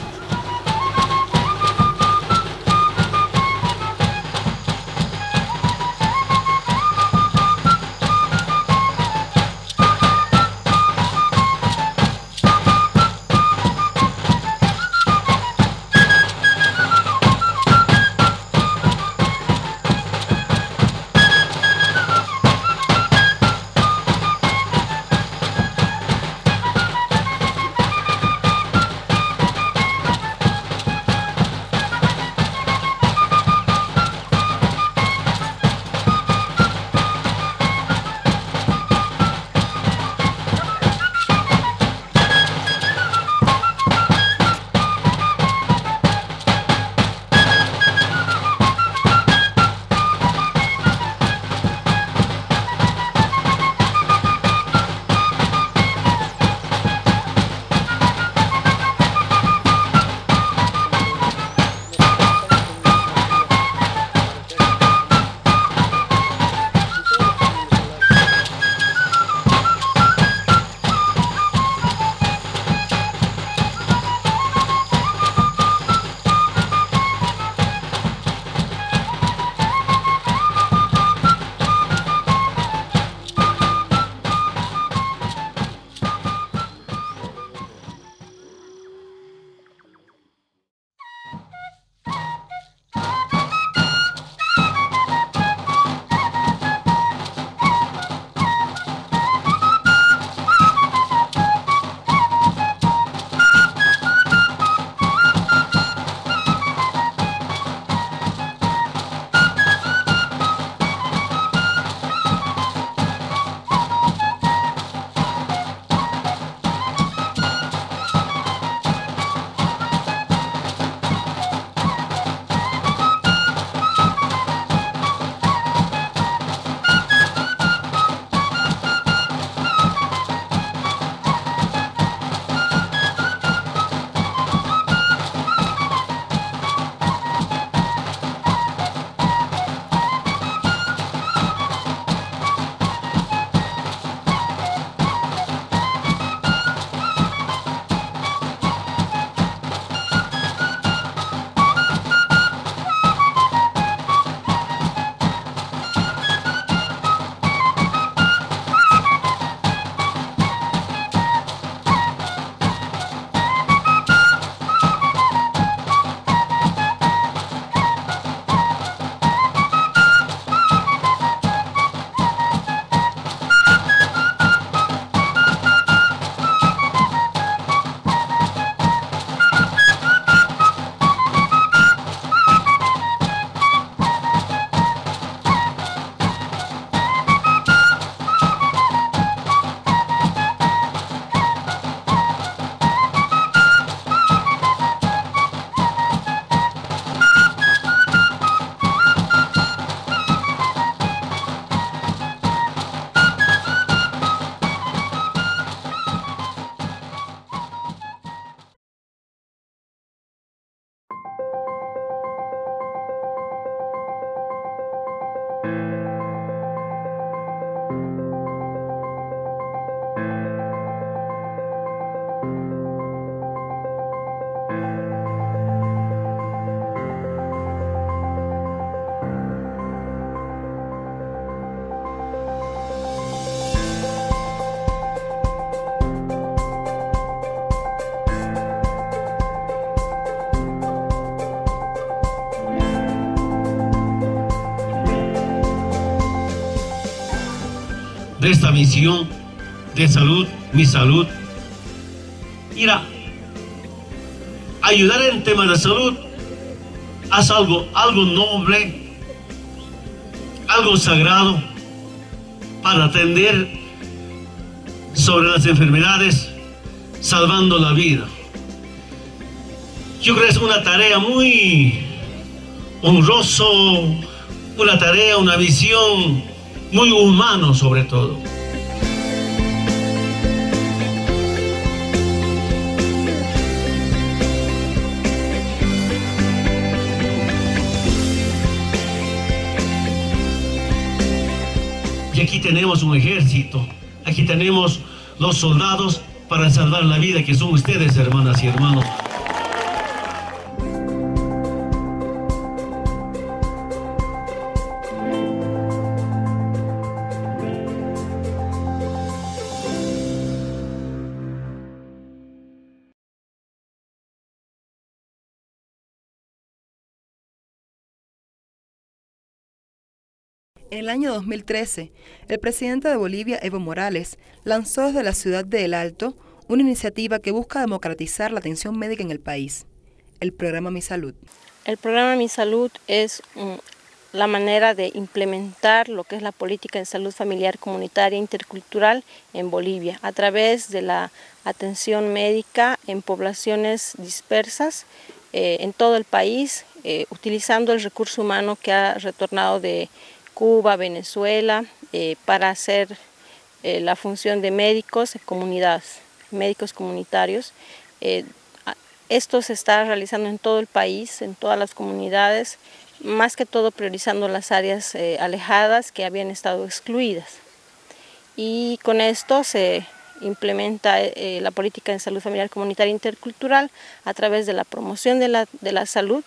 Misión de salud, mi salud. Mira, ayudar en temas de salud haz algo, algo noble, algo sagrado para atender sobre las enfermedades, salvando la vida. Yo creo que es una tarea muy honroso, una tarea, una visión muy humano sobre todo. Tenemos un ejército, aquí tenemos los soldados para salvar la vida que son ustedes, hermanas y hermanos. En el año 2013, el presidente de Bolivia, Evo Morales, lanzó desde la ciudad de El Alto una iniciativa que busca democratizar la atención médica en el país, el programa Mi Salud. El programa Mi Salud es mm, la manera de implementar lo que es la política de salud familiar comunitaria intercultural en Bolivia a través de la atención médica en poblaciones dispersas eh, en todo el país, eh, utilizando el recurso humano que ha retornado de Cuba, Venezuela, eh, para hacer eh, la función de médicos, comunidades, médicos comunitarios. Eh, esto se está realizando en todo el país, en todas las comunidades, más que todo priorizando las áreas alejadas que habían estado excluidas. Y con esto se implementa la política de salud familiar comunitaria intercultural a través de la promoción de la, de la salud,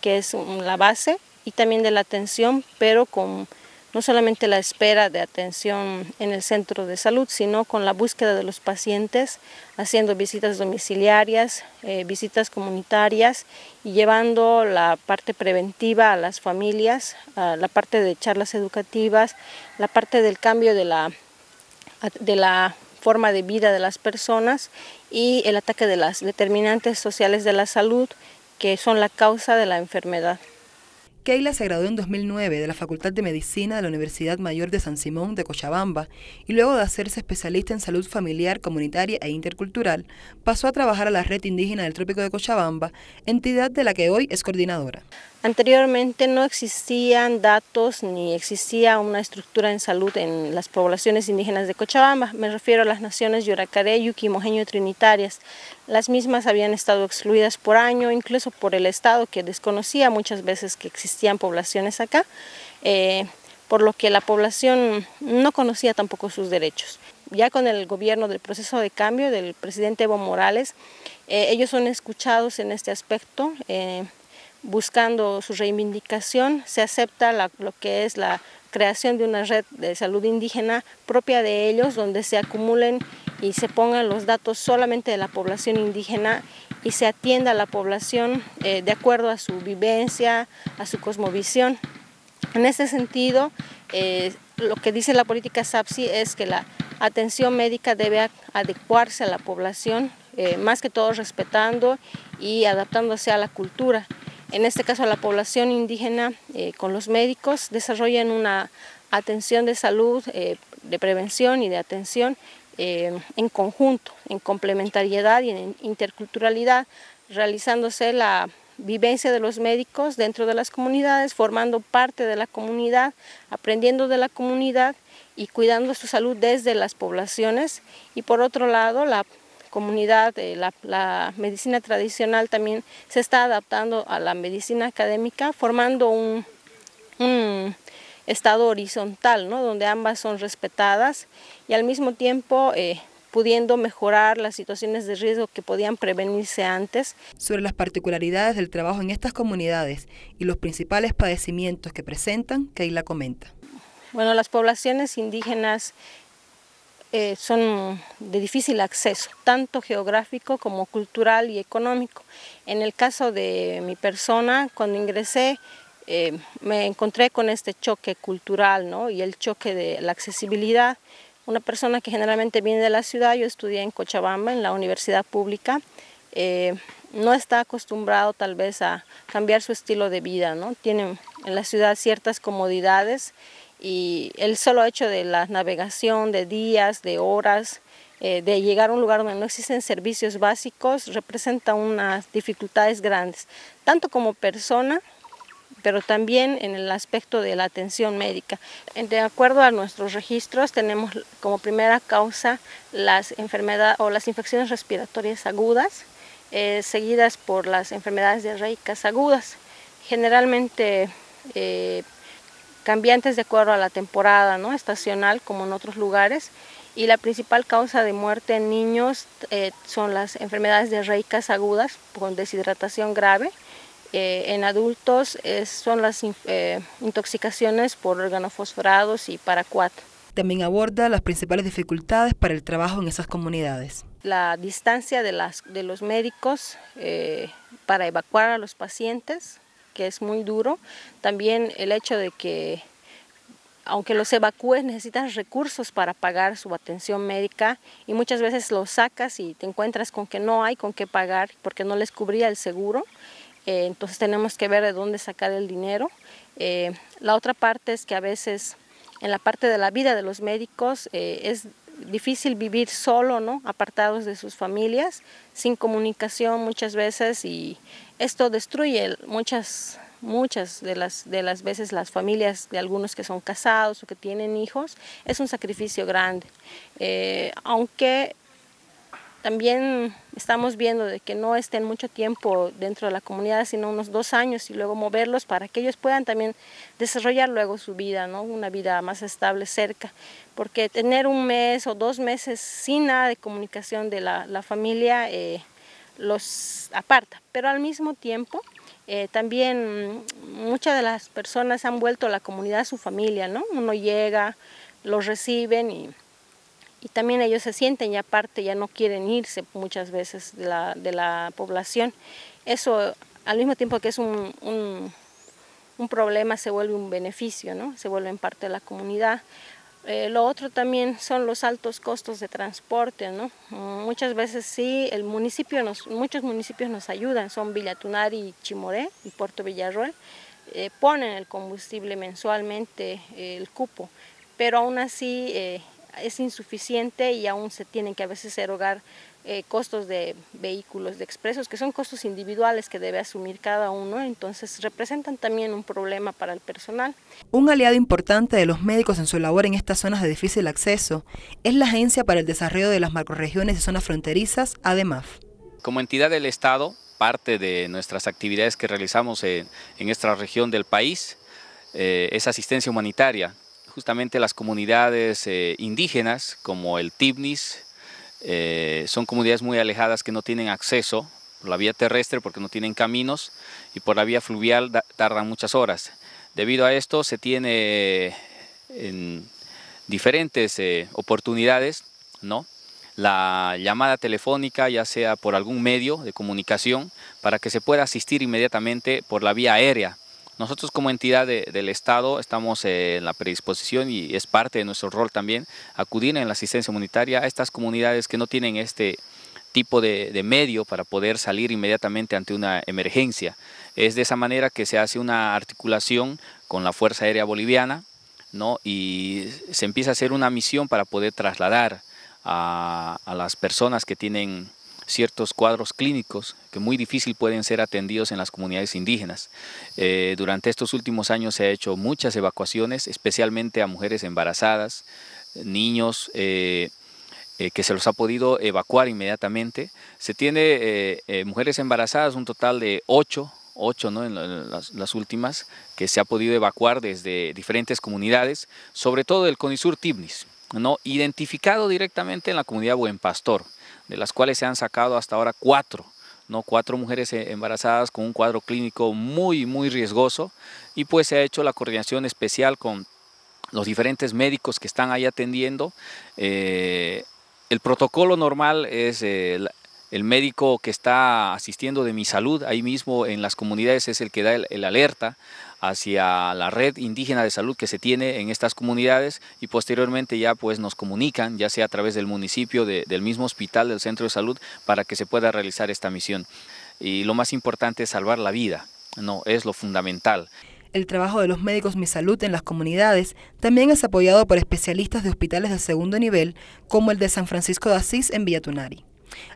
que es la base, y también de la atención, pero con no solamente la espera de atención en el centro de salud, sino con la búsqueda de los pacientes, haciendo visitas domiciliarias, eh, visitas comunitarias y llevando la parte preventiva a las familias, la parte de charlas educativas, la parte del cambio de la, de la forma de vida de las personas y el ataque de las determinantes sociales de la salud que son la causa de la enfermedad. Keila se graduó en 2009 de la Facultad de Medicina de la Universidad Mayor de San Simón de Cochabamba y luego de hacerse especialista en salud familiar, comunitaria e intercultural, pasó a trabajar a la Red Indígena del Trópico de Cochabamba, entidad de la que hoy es coordinadora. Anteriormente no existían datos ni existía una estructura en salud en las poblaciones indígenas de Cochabamba. Me refiero a las naciones Yoracaré, Yuki, Mojeño Trinitarias. Las mismas habían estado excluidas por año, incluso por el Estado que desconocía muchas veces que existían poblaciones acá, eh, por lo que la población no conocía tampoco sus derechos. Ya con el gobierno del proceso de cambio del presidente Evo Morales, eh, ellos son escuchados en este aspecto. Eh, buscando su reivindicación, se acepta lo que es la creación de una red de salud indígena propia de ellos, donde se acumulen y se pongan los datos solamente de la población indígena y se atienda a la población eh, de acuerdo a su vivencia, a su cosmovisión. En este sentido, eh, lo que dice la política SAPSI es que la atención médica debe adecuarse a la población, eh, más que todo respetando y adaptándose a la cultura en este caso la población indígena eh, con los médicos desarrollan una atención de salud, eh, de prevención y de atención eh, en conjunto, en complementariedad y en interculturalidad, realizándose la vivencia de los médicos dentro de las comunidades, formando parte de la comunidad, aprendiendo de la comunidad y cuidando su salud desde las poblaciones. Y por otro lado la comunidad, la, medicina tradicional también se está adaptando a la medicina académica, formando un, estado horizontal, ¿no? donde ambas son respetadas y al mismo tiempo eh, pudiendo mejorar las situaciones de riesgo que podían prevenirse antes. Sobre las particularidades del trabajo en estas comunidades y los principales padecimientos que presentan, Keila comenta. Bueno, las poblaciones indígenas eh, son de difícil acceso, tanto geográfico como cultural y económico. En el caso de mi persona, cuando ingresé, eh, me encontré con este choque cultural ¿no? y el choque de la accesibilidad, una persona que generalmente viene de la ciudad, yo estudié en Cochabamba, en la universidad pública, eh, no está acostumbrado tal vez a cambiar su estilo de vida, ¿no? Tiene en la ciudad ciertas comodidades y el solo hecho de la navegación de días, de horas, eh, de llegar a un lugar donde no existen servicios básicos representa unas dificultades grandes, tanto como persona, pero también en el aspecto de la atención médica. De acuerdo a nuestros registros, tenemos como primera causa las enfermedades o las infecciones respiratorias agudas, eh, seguidas por las enfermedades diarreicas agudas, generalmente eh, cambiantes de acuerdo a la temporada ¿no? estacional como en otros lugares, y la principal causa de muerte en niños eh, son las enfermedades diarreicas agudas con deshidratación grave. Eh, en adultos son las eh, intoxicaciones por organofosforados y paraquat. También aborda las principales dificultades para el trabajo en esas comunidades. La distancia de, las, de los médicos para evacuar a los pacientes, que es muy duro. También el hecho de que aunque los evacúes necesitan recursos para pagar su atención médica y muchas veces los sacas y te encuentras con que no hay con qué pagar porque no les cubría el seguro. Eh, entonces tenemos que ver de dónde sacar el dinero. Eh, la otra parte es que a veces en la parte de la vida de los médicos eh, es difícil vivir solo, ¿no? apartados de sus familias, sin comunicación muchas veces y esto destruye muchas muchas de las, de las veces las familias de algunos que son casados o que tienen hijos, es un sacrificio grande. Eh, aunque también estamos viendo de que no estén mucho tiempo dentro de la comunidad, sino unos dos años y luego moverlos para que ellos puedan también desarrollar luego su vida, ¿no? una vida más estable cerca. Porque tener un mes o dos meses sin nada de comunicación de la, la familia eh, los aparta, pero al mismo tiempo eh, también muchas de las personas han vuelto a la comunidad a su familia, ¿no? Uno llega, los reciben y, y también ellos se sienten ya aparte, ya no quieren irse muchas veces de la, de la población. Eso al mismo tiempo que es un, un, problema se vuelve un beneficio, ¿no? Se vuelven parte de la comunidad. Eh, lo otro también son los altos costos de transporte, ¿no? Muchas veces sí, el municipio nos, muchos municipios nos ayudan, son Villatunar y Chimoré y Puerto Villarroel, eh, ponen el combustible mensualmente, eh, el cupo, pero aún así es insuficiente y aún se tienen que a veces erogar eh, costos de vehículos de expresos, que son costos individuales que debe asumir cada uno, entonces representan también un problema para el personal. Un aliado importante de los médicos en su labor en estas zonas de difícil acceso es la Agencia para el Desarrollo de las Macroregiones y Zonas Fronterizas, ADEMAF. Como entidad del Estado, parte de nuestras actividades que realizamos en, esta región del país eh, es asistencia humanitaria. Justamente las comunidades eh, indígenas como el TIBNIS, eh, son comunidades muy alejadas que no tienen acceso por la vía terrestre porque no tienen caminos y por la vía fluvial tardan muchas horas. Debido a esto se tiene en diferentes eh, oportunidades ¿no? la llamada telefónica ya sea por algún medio de comunicación para que se pueda asistir inmediatamente por la vía aérea nosotros como entidad del Estado estamos en la predisposición y es parte de nuestro rol también acudir en la asistencia humanitaria a estas comunidades que no tienen este tipo de, medio para poder salir inmediatamente ante una emergencia. Es de esa manera que se hace una articulación con la Fuerza Aérea Boliviana ¿no? y se empieza a hacer una misión para poder trasladar a, las personas que tienen ciertos cuadros clínicos que muy difícil pueden ser atendidos en las comunidades indígenas. Eh, durante estos últimos años se ha hecho muchas evacuaciones, especialmente a mujeres embarazadas, niños, eh, eh, que se los ha podido evacuar inmediatamente. Se tiene mujeres embarazadas, un total de ocho, ocho ¿no? en, las, últimas, que se ha podido evacuar desde diferentes comunidades, sobre todo el Conisur Tibnis, ¿no? identificado directamente en la comunidad Buen Pastor de las cuales se han sacado hasta ahora cuatro, ¿no? cuatro mujeres eh, embarazadas con un cuadro clínico muy, muy riesgoso y pues se ha hecho la coordinación especial con los diferentes médicos que están ahí atendiendo. Eh, el protocolo normal es el, médico que está asistiendo de mi salud, ahí mismo en las comunidades es el que da el, alerta hacia la red indígena de salud que se tiene en estas comunidades y posteriormente ya pues nos comunican, ya sea a través del municipio, del mismo hospital, del centro de salud, para que se pueda realizar esta misión. Y lo más importante es salvar la vida, no es lo fundamental. El trabajo de los médicos Mi Salud en las comunidades también es apoyado por especialistas de hospitales de segundo nivel, como el de San Francisco de Asís en Villatunari.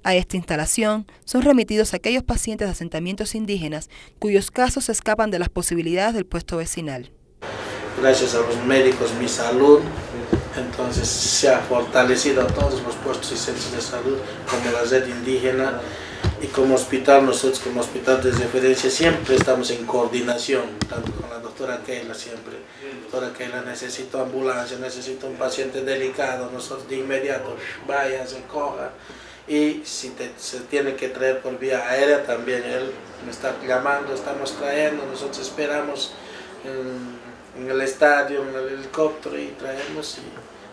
A esta instalación son remitidos aquellos pacientes de asentamientos indígenas cuyos casos escapan de las posibilidades del puesto vecinal. Gracias a los médicos Mi Salud, entonces se ha fortalecido todos los puestos y centros de salud como la red indígena y como hospital, nosotros como hospital de referencia siempre estamos en coordinación, tanto con la doctora Keila siempre. Doctora Keila necesito ambulancia, necesito un paciente delicado, nosotros de inmediato, vaya, se coja y si se tiene que traer por vía aérea también él me está llamando, estamos trayendo, nosotros esperamos en, el estadio, en el helicóptero y traemos y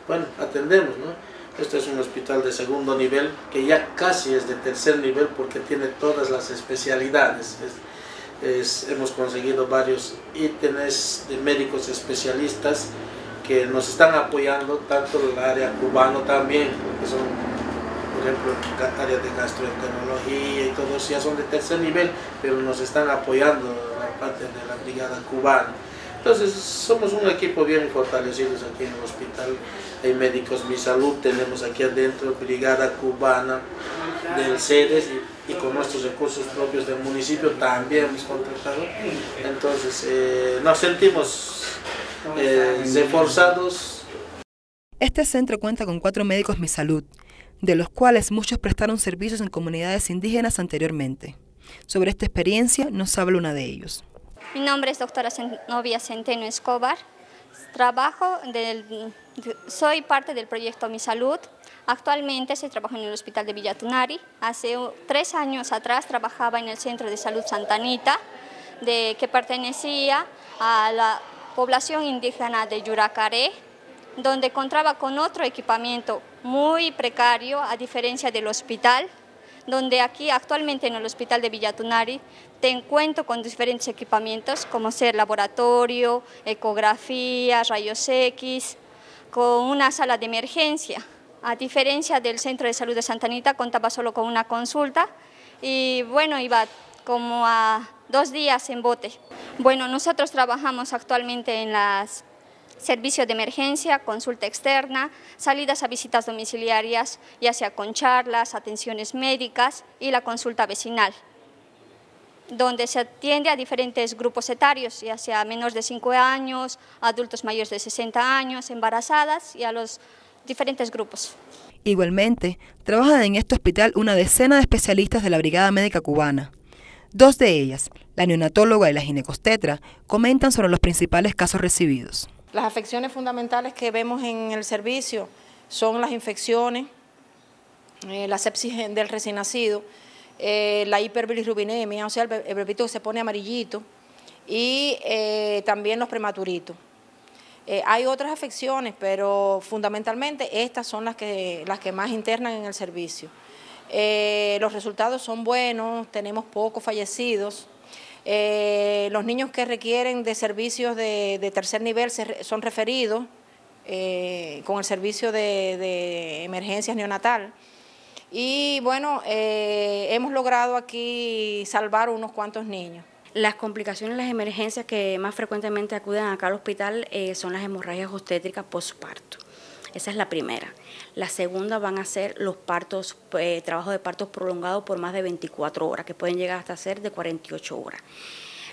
bueno, atendemos, ¿no? Este es un hospital de segundo nivel que ya casi es de tercer nivel porque tiene todas las especialidades. hemos conseguido varios ítems de médicos especialistas que nos están apoyando, tanto el área cubano también, que son por ejemplo, áreas de gastroenterología y todo eso ya son de tercer nivel, pero nos están apoyando la parte de la brigada cubana. Entonces, somos un equipo bien fortalecido aquí en el hospital. Hay médicos Mi Salud, tenemos aquí adentro brigada cubana del CEDES y, con nuestros recursos propios del municipio también hemos contratado. Entonces, eh, nos sentimos eh, reforzados. Este centro cuenta con cuatro médicos Mi Salud, de los cuales muchos prestaron servicios en comunidades indígenas anteriormente. Sobre esta experiencia nos habla una de ellos. Mi nombre es doctora Novia Centeno Escobar. Trabajo del, soy parte del proyecto Mi Salud. Actualmente se trabajo en el hospital de Villatunari. Hace tres años atrás trabajaba en el Centro de Salud Santanita, de, que pertenecía a la población indígena de Yuracaré, donde contaba con otro equipamiento muy precario, a diferencia del hospital, donde aquí actualmente en el hospital de Villatunari te encuentro con diferentes equipamientos como ser laboratorio, ecografía, rayos X, con una sala de emergencia. A diferencia del Centro de Salud de Santa Anita, contaba solo con una consulta y bueno, iba como a dos días en bote. Bueno, nosotros trabajamos actualmente en las servicio de emergencia, consulta externa, salidas a visitas domiciliarias, ya sea con charlas, atenciones médicas y la consulta vecinal, donde se atiende a diferentes grupos etarios, ya sea menores de 5 años, adultos mayores de 60 años, embarazadas y a los diferentes grupos. Igualmente, trabajan en este hospital una decena de especialistas de la Brigada Médica Cubana. Dos de ellas, la neonatóloga y la ginecostetra, comentan sobre los principales casos recibidos. Las afecciones fundamentales que vemos en el servicio son las infecciones, eh, la sepsis del recién nacido, eh, la hiperbilirrubinemia, o sea, el, bebito que se pone amarillito, y eh, también los prematuritos. hay otras afecciones, pero fundamentalmente estas son las que, las que más internan en el servicio. los resultados son buenos, tenemos pocos fallecidos, eh, los niños que requieren de servicios de, tercer nivel son referidos eh, con el servicio de, emergencias neonatal. Y bueno, eh, hemos logrado aquí salvar unos cuantos niños. Las complicaciones, las emergencias que más frecuentemente acuden acá al hospital son las hemorragias obstétricas postparto. Esa es la primera. La segunda van a ser los partos, eh, trabajos de partos prolongados por más de 24 horas, que pueden llegar hasta ser de 48 horas.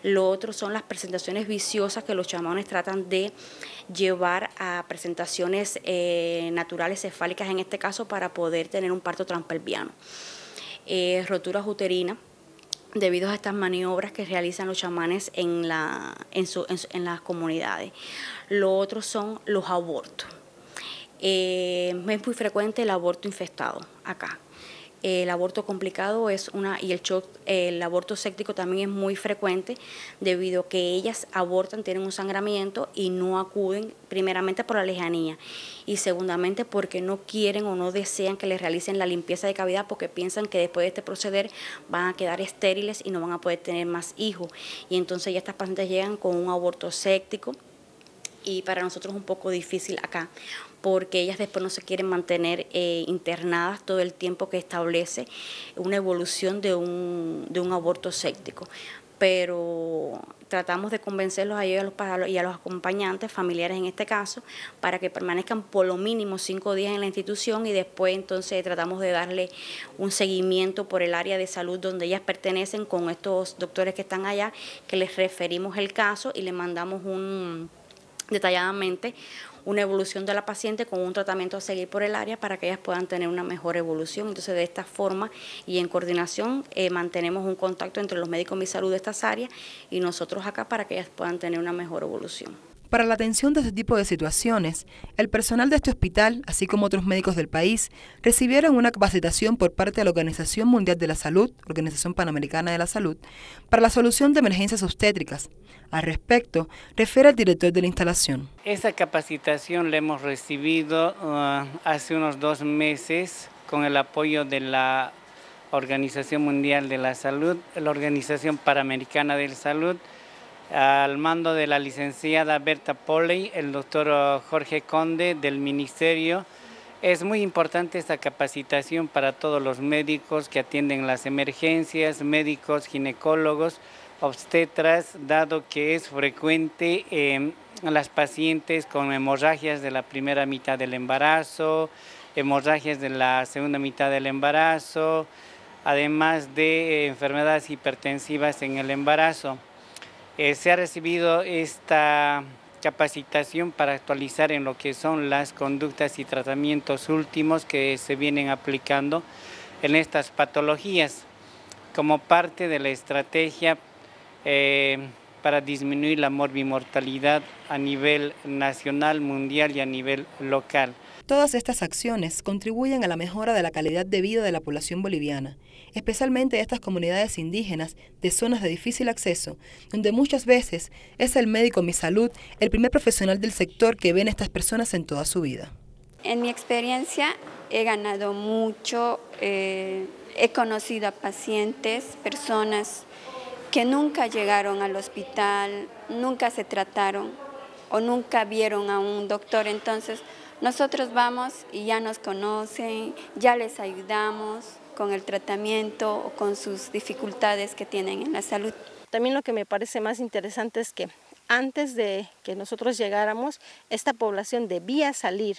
Lo otro son las presentaciones viciosas que los chamanes tratan de llevar a presentaciones eh, naturales cefálicas en este caso para poder tener un parto transpelviano. Eh, roturas uterinas debido a estas maniobras que realizan los chamanes en, en las comunidades. Lo otro son los abortos. Eh, es muy frecuente el aborto infectado acá. El aborto complicado es una, y el, shock, el aborto séptico también es muy frecuente debido a que ellas abortan, tienen un sangramiento y no acuden primeramente por la lejanía y segundamente porque no quieren o no desean que les realicen la limpieza de cavidad porque piensan que después de este proceder van a quedar estériles y no van a poder tener más hijos. Y entonces ya estas pacientes llegan con un aborto séptico y para nosotros es un poco difícil acá porque ellas después no se quieren mantener eh, internadas todo el tiempo que establece una evolución de un, de un aborto séptico. Pero tratamos de convencerlos a ellos y a los acompañantes, familiares en este caso, para que permanezcan por lo mínimo cinco días en la institución y después entonces tratamos de darle un seguimiento por el área de salud donde ellas pertenecen con estos doctores que están allá, que les referimos el caso y le mandamos un detalladamente una evolución de la paciente con un tratamiento a seguir por el área para que ellas puedan tener una mejor evolución. Entonces, de esta forma y en coordinación eh, mantenemos un contacto entre los médicos de salud de estas áreas y nosotros acá para que ellas puedan tener una mejor evolución. Para la atención de este tipo de situaciones, el personal de este hospital, así como otros médicos del país, recibieron una capacitación por parte de la Organización Mundial de la Salud, Organización Panamericana de la Salud, para la solución de emergencias obstétricas. Al respecto, refiere el director de la instalación. Esa capacitación la hemos recibido uh, hace unos dos meses con el apoyo de la Organización Mundial de la Salud, la Organización Panamericana de la Salud, al mando de la licenciada Berta Polley, el doctor uh, Jorge Conde del Ministerio. Es muy importante esta capacitación para todos los médicos que atienden las emergencias, médicos, ginecólogos, obstetras, dado que es frecuente en las pacientes con hemorragias de la primera mitad del embarazo, hemorragias de la segunda mitad del embarazo, además de enfermedades hipertensivas en el embarazo. Eh, se ha recibido esta capacitación para actualizar en lo que son las conductas y tratamientos últimos que se vienen aplicando en estas patologías como parte de la estrategia eh, para disminuir la morbimortalidad a nivel nacional, mundial y a nivel local. Todas estas acciones contribuyen a la mejora de la calidad de vida de la población boliviana, especialmente de estas comunidades indígenas de zonas de difícil acceso, donde muchas veces es el médico Mi Salud el primer profesional del sector que ven a estas personas en toda su vida. En mi experiencia he ganado mucho, eh, he conocido a pacientes, personas que nunca llegaron al hospital, nunca se trataron o nunca vieron a un doctor, entonces nosotros vamos y ya nos conocen, ya les ayudamos con el tratamiento o con sus dificultades que tienen en la salud. También lo que me parece más interesante es que antes de que nosotros llegáramos, esta población debía salir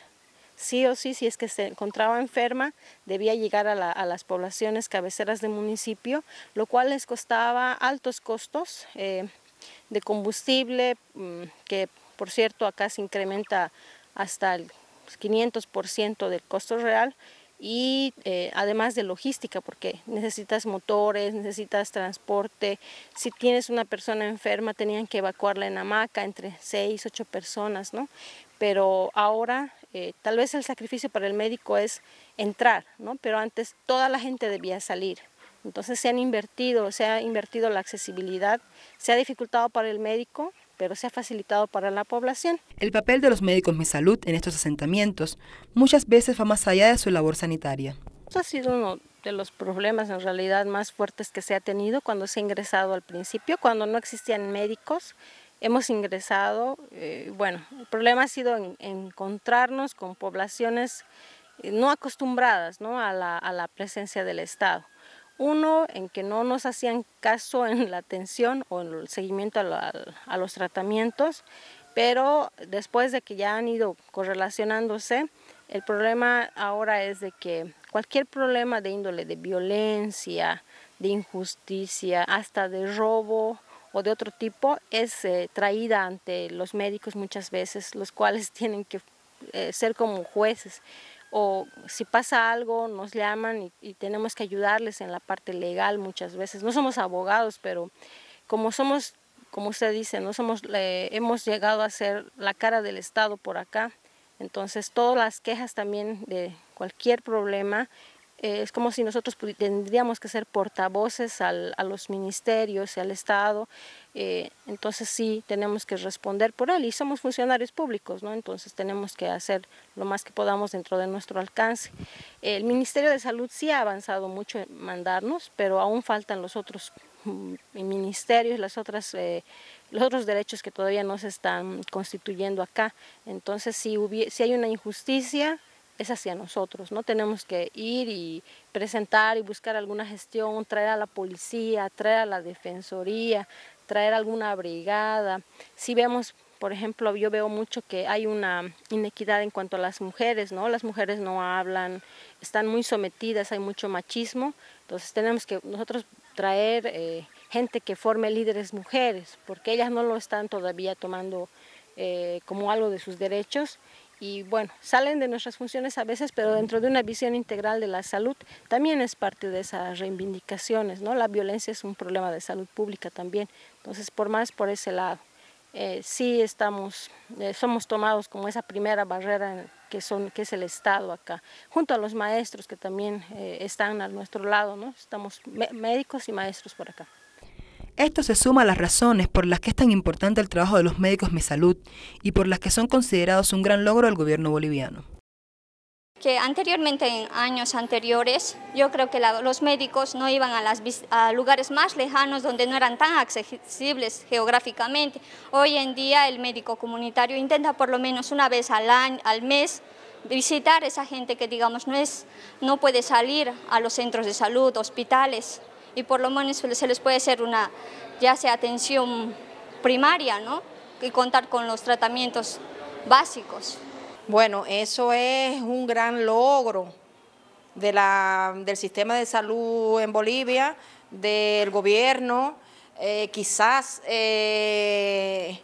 sí o sí, si es que se encontraba enferma, debía llegar a, las poblaciones cabeceras del municipio, lo cual les costaba altos costos eh, de combustible, mm, que por cierto acá se incrementa hasta el 500% del costo real y eh, además de logística porque necesitas motores, necesitas transporte, si tienes una persona enferma tenían que evacuarla en hamaca entre 6, 8 personas, ¿no? pero ahora eh, tal vez el sacrificio para el médico es entrar, ¿no? pero antes toda la gente debía salir. Entonces se han invertido, se ha invertido la accesibilidad, se ha dificultado para el médico, pero se ha facilitado para la población. El papel de los médicos Mi Salud en estos asentamientos muchas veces va más allá de su labor sanitaria. Eso ha sido uno de los problemas en realidad más fuertes que se ha tenido cuando se ha ingresado al principio, cuando no existían médicos, hemos ingresado, eh, bueno, el problema ha sido encontrarnos con poblaciones eh, no acostumbradas ¿no? A, la, a la presencia del Estado. Uno, en que no nos hacían caso en la atención o en el seguimiento a, los tratamientos, pero después de que ya han ido correlacionándose, el problema ahora es de que cualquier problema de índole de violencia, de injusticia, hasta de robo o de otro tipo, es eh, traída ante los médicos muchas veces, los cuales tienen que eh, ser como jueces o si pasa algo nos llaman y, tenemos que ayudarles en la parte legal muchas veces. No somos abogados, pero como somos, como usted dice, no somos, hemos llegado a ser la cara del Estado por acá, entonces todas las quejas también de cualquier problema eh, es como si nosotros tendríamos que ser portavoces a los ministerios y al Estado, eh, entonces sí tenemos que responder por él y somos funcionarios públicos, ¿no? entonces tenemos que hacer lo más que podamos dentro de nuestro alcance. El Ministerio de Salud sí ha avanzado mucho en mandarnos, pero aún faltan los otros mm, ministerios, las otras, eh, los otros derechos que todavía no se están constituyendo acá. Entonces si, si hay una injusticia, es hacia nosotros, ¿no? Tenemos que ir y presentar y buscar alguna gestión, traer a la policía, traer a la defensoría, traer alguna brigada. Si vemos, por ejemplo, yo veo mucho que hay una inequidad en cuanto a las mujeres, ¿no? Las mujeres no hablan, están muy sometidas, hay mucho machismo, entonces tenemos que nosotros traer eh, gente que forme líderes mujeres, porque ellas no lo están todavía tomando eh, como algo de sus derechos y bueno, salen de nuestras funciones a veces, pero dentro de una visión integral de la salud también es parte de esas reivindicaciones, ¿no? La violencia es un problema de salud pública también, entonces por más por ese lado. Eh, sí estamos, eh, somos tomados como esa primera barrera que, son, que es el Estado acá, junto a los maestros que también eh, están a nuestro lado, ¿no? Estamos médicos y maestros por acá. Esto se suma a las razones por las que es tan importante el trabajo de los médicos Mi Salud y por las que son considerados un gran logro del gobierno boliviano. Que anteriormente, en años anteriores, yo creo que los médicos no iban a, las, lugares más lejanos donde no eran tan accesibles geográficamente. Hoy en día el médico comunitario intenta por lo menos una vez al, año, al mes visitar a esa gente que digamos no, es, no puede salir a los centros de salud, hospitales, y por lo menos se les puede hacer una, ya sea atención primaria, ¿no? Y contar con los tratamientos básicos. Bueno, eso es un gran logro del sistema de salud en Bolivia, del gobierno, eh, quizás eh,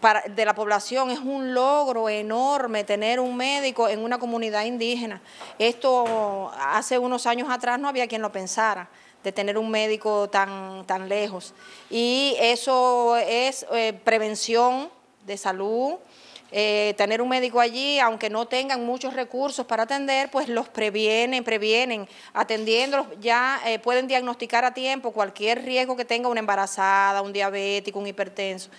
para, de la población es un logro enorme tener un médico en una comunidad indígena. Esto hace unos años atrás no había quien lo pensara de tener un médico tan, tan lejos. Y eso es eh, prevención de salud, eh, tener un médico allí, aunque no tengan muchos recursos para atender, pues los previenen, previenen, atendiéndolos, ya eh, pueden diagnosticar a tiempo cualquier riesgo que tenga una embarazada, un diabético, un hipertenso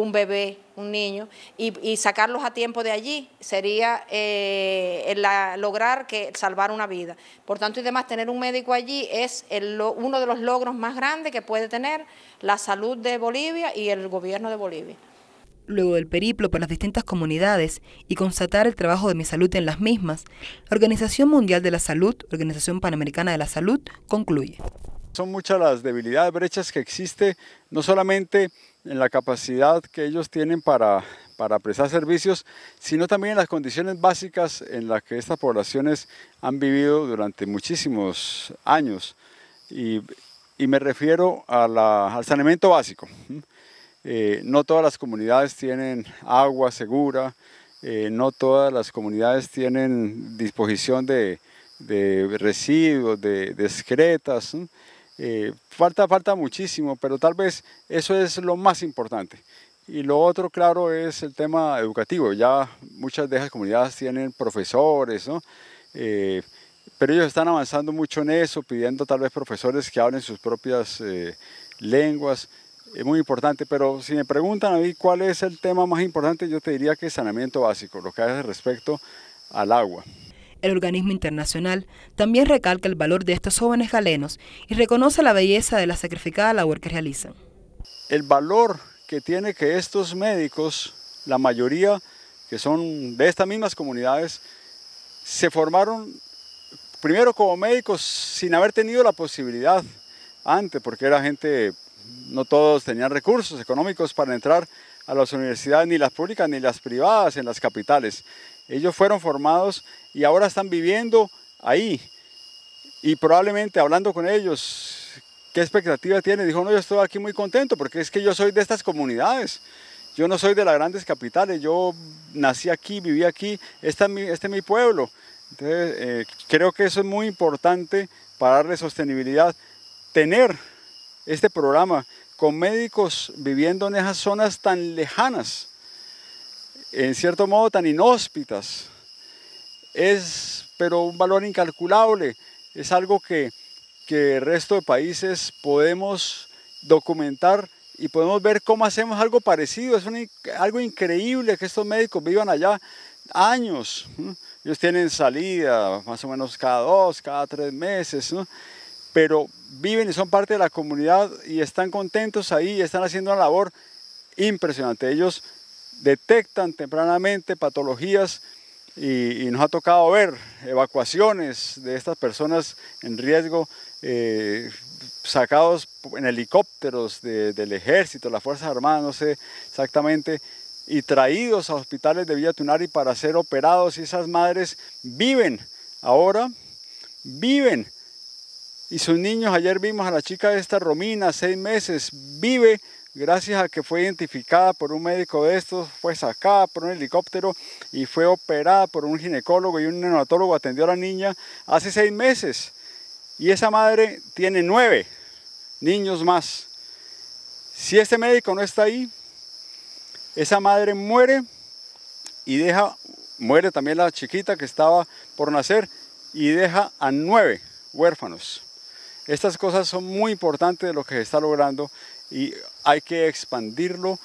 un bebé, un niño, y, sacarlos a tiempo de allí sería eh, lograr que salvar una vida. Por tanto, y demás, tener un médico allí es uno de los logros más grandes que puede tener la salud de Bolivia y el gobierno de Bolivia. Luego del periplo por las distintas comunidades y constatar el trabajo de mi salud en las mismas, la Organización Mundial de la Salud, Organización Panamericana de la Salud, concluye. Son muchas las debilidades, brechas que existe, no solamente en la capacidad que ellos tienen para, para prestar servicios, sino también en las condiciones básicas en las que estas poblaciones han vivido durante muchísimos años. Y, y me refiero al saneamiento básico. Eh, no todas las comunidades tienen agua segura, eh, no todas las comunidades tienen disposición de, de residuos, de, de excretas. Eh, falta, falta muchísimo, pero tal vez eso es lo más importante. Y lo otro, claro, es el tema educativo. Ya muchas de esas comunidades tienen profesores, ¿no? Eh, pero ellos están avanzando mucho en eso, pidiendo tal vez profesores que hablen sus propias eh, lenguas. Es muy importante, pero si me preguntan a mí cuál es el tema más importante, yo te diría que es saneamiento básico, lo que hace respecto al agua. El organismo internacional también recalca el valor de estos jóvenes galenos y reconoce la belleza de la sacrificada labor que realizan. El valor que tiene que estos médicos, la mayoría que son de estas mismas comunidades, se formaron primero como médicos sin haber tenido la posibilidad antes, porque era gente, no todos tenían recursos económicos para entrar a las universidades, ni las públicas ni las privadas en las capitales. Ellos fueron formados y ahora están viviendo ahí. Y probablemente hablando con ellos, ¿qué expectativa tiene? Dijo, no, yo estoy aquí muy contento porque es que yo soy de estas comunidades. Yo no soy de las grandes capitales, yo nací aquí, viví aquí, este es mi, este es mi pueblo. Entonces, eh, creo que eso es muy importante para darle sostenibilidad. Tener este programa con médicos viviendo en esas zonas tan lejanas, en cierto modo tan inhóspitas, es pero un valor incalculable. Es algo que, que el resto de países podemos documentar y podemos ver cómo hacemos algo parecido. Es algo increíble que estos médicos vivan allá años. Ellos tienen salida más o menos cada dos, cada tres meses, pero viven y son parte de la comunidad y están contentos ahí están haciendo una labor impresionante. Ellos detectan tempranamente patologías y, nos ha tocado ver evacuaciones de estas personas en riesgo eh, sacados en helicópteros del ejército, las Fuerzas Armadas, no sé exactamente, y traídos a hospitales de Villa Tunari para ser operados y esas madres viven ahora, viven. Y sus niños, ayer vimos a la chica de esta Romina, seis meses, vive gracias a que fue identificada por un médico de estos, fue sacada por un helicóptero y fue operada por un ginecólogo y un neonatólogo atendió a la niña hace seis meses. Y esa madre tiene nueve niños más. Si este médico no está ahí, esa madre muere y deja, muere también la chiquita que estaba por nacer y deja a nueve huérfanos. Estas cosas son muy importantes de lo que se está logrando y hay que expandirlo,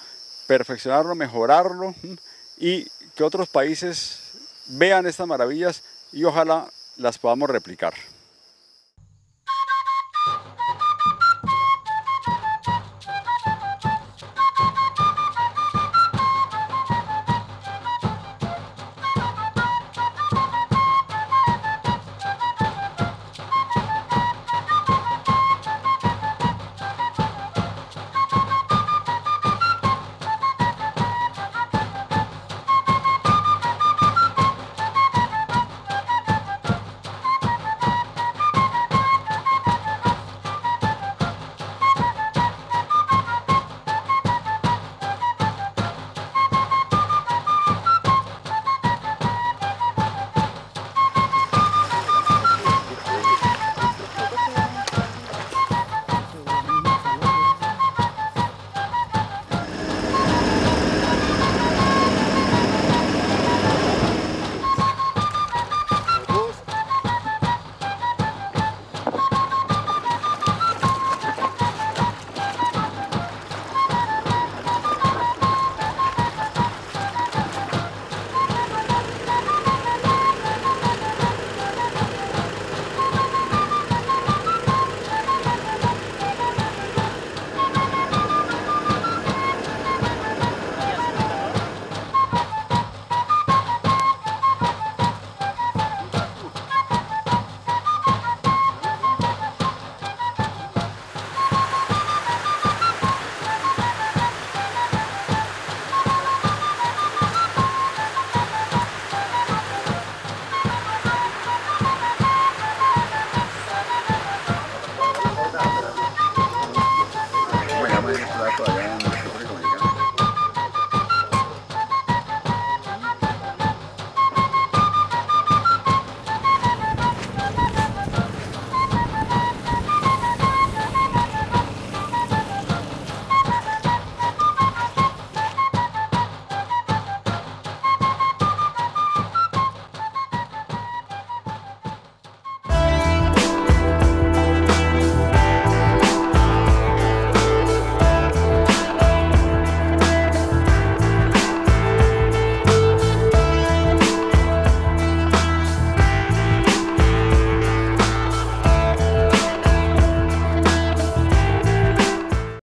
perfeccionarlo, mejorarlo y que otros países vean estas maravillas y ojalá las podamos replicar.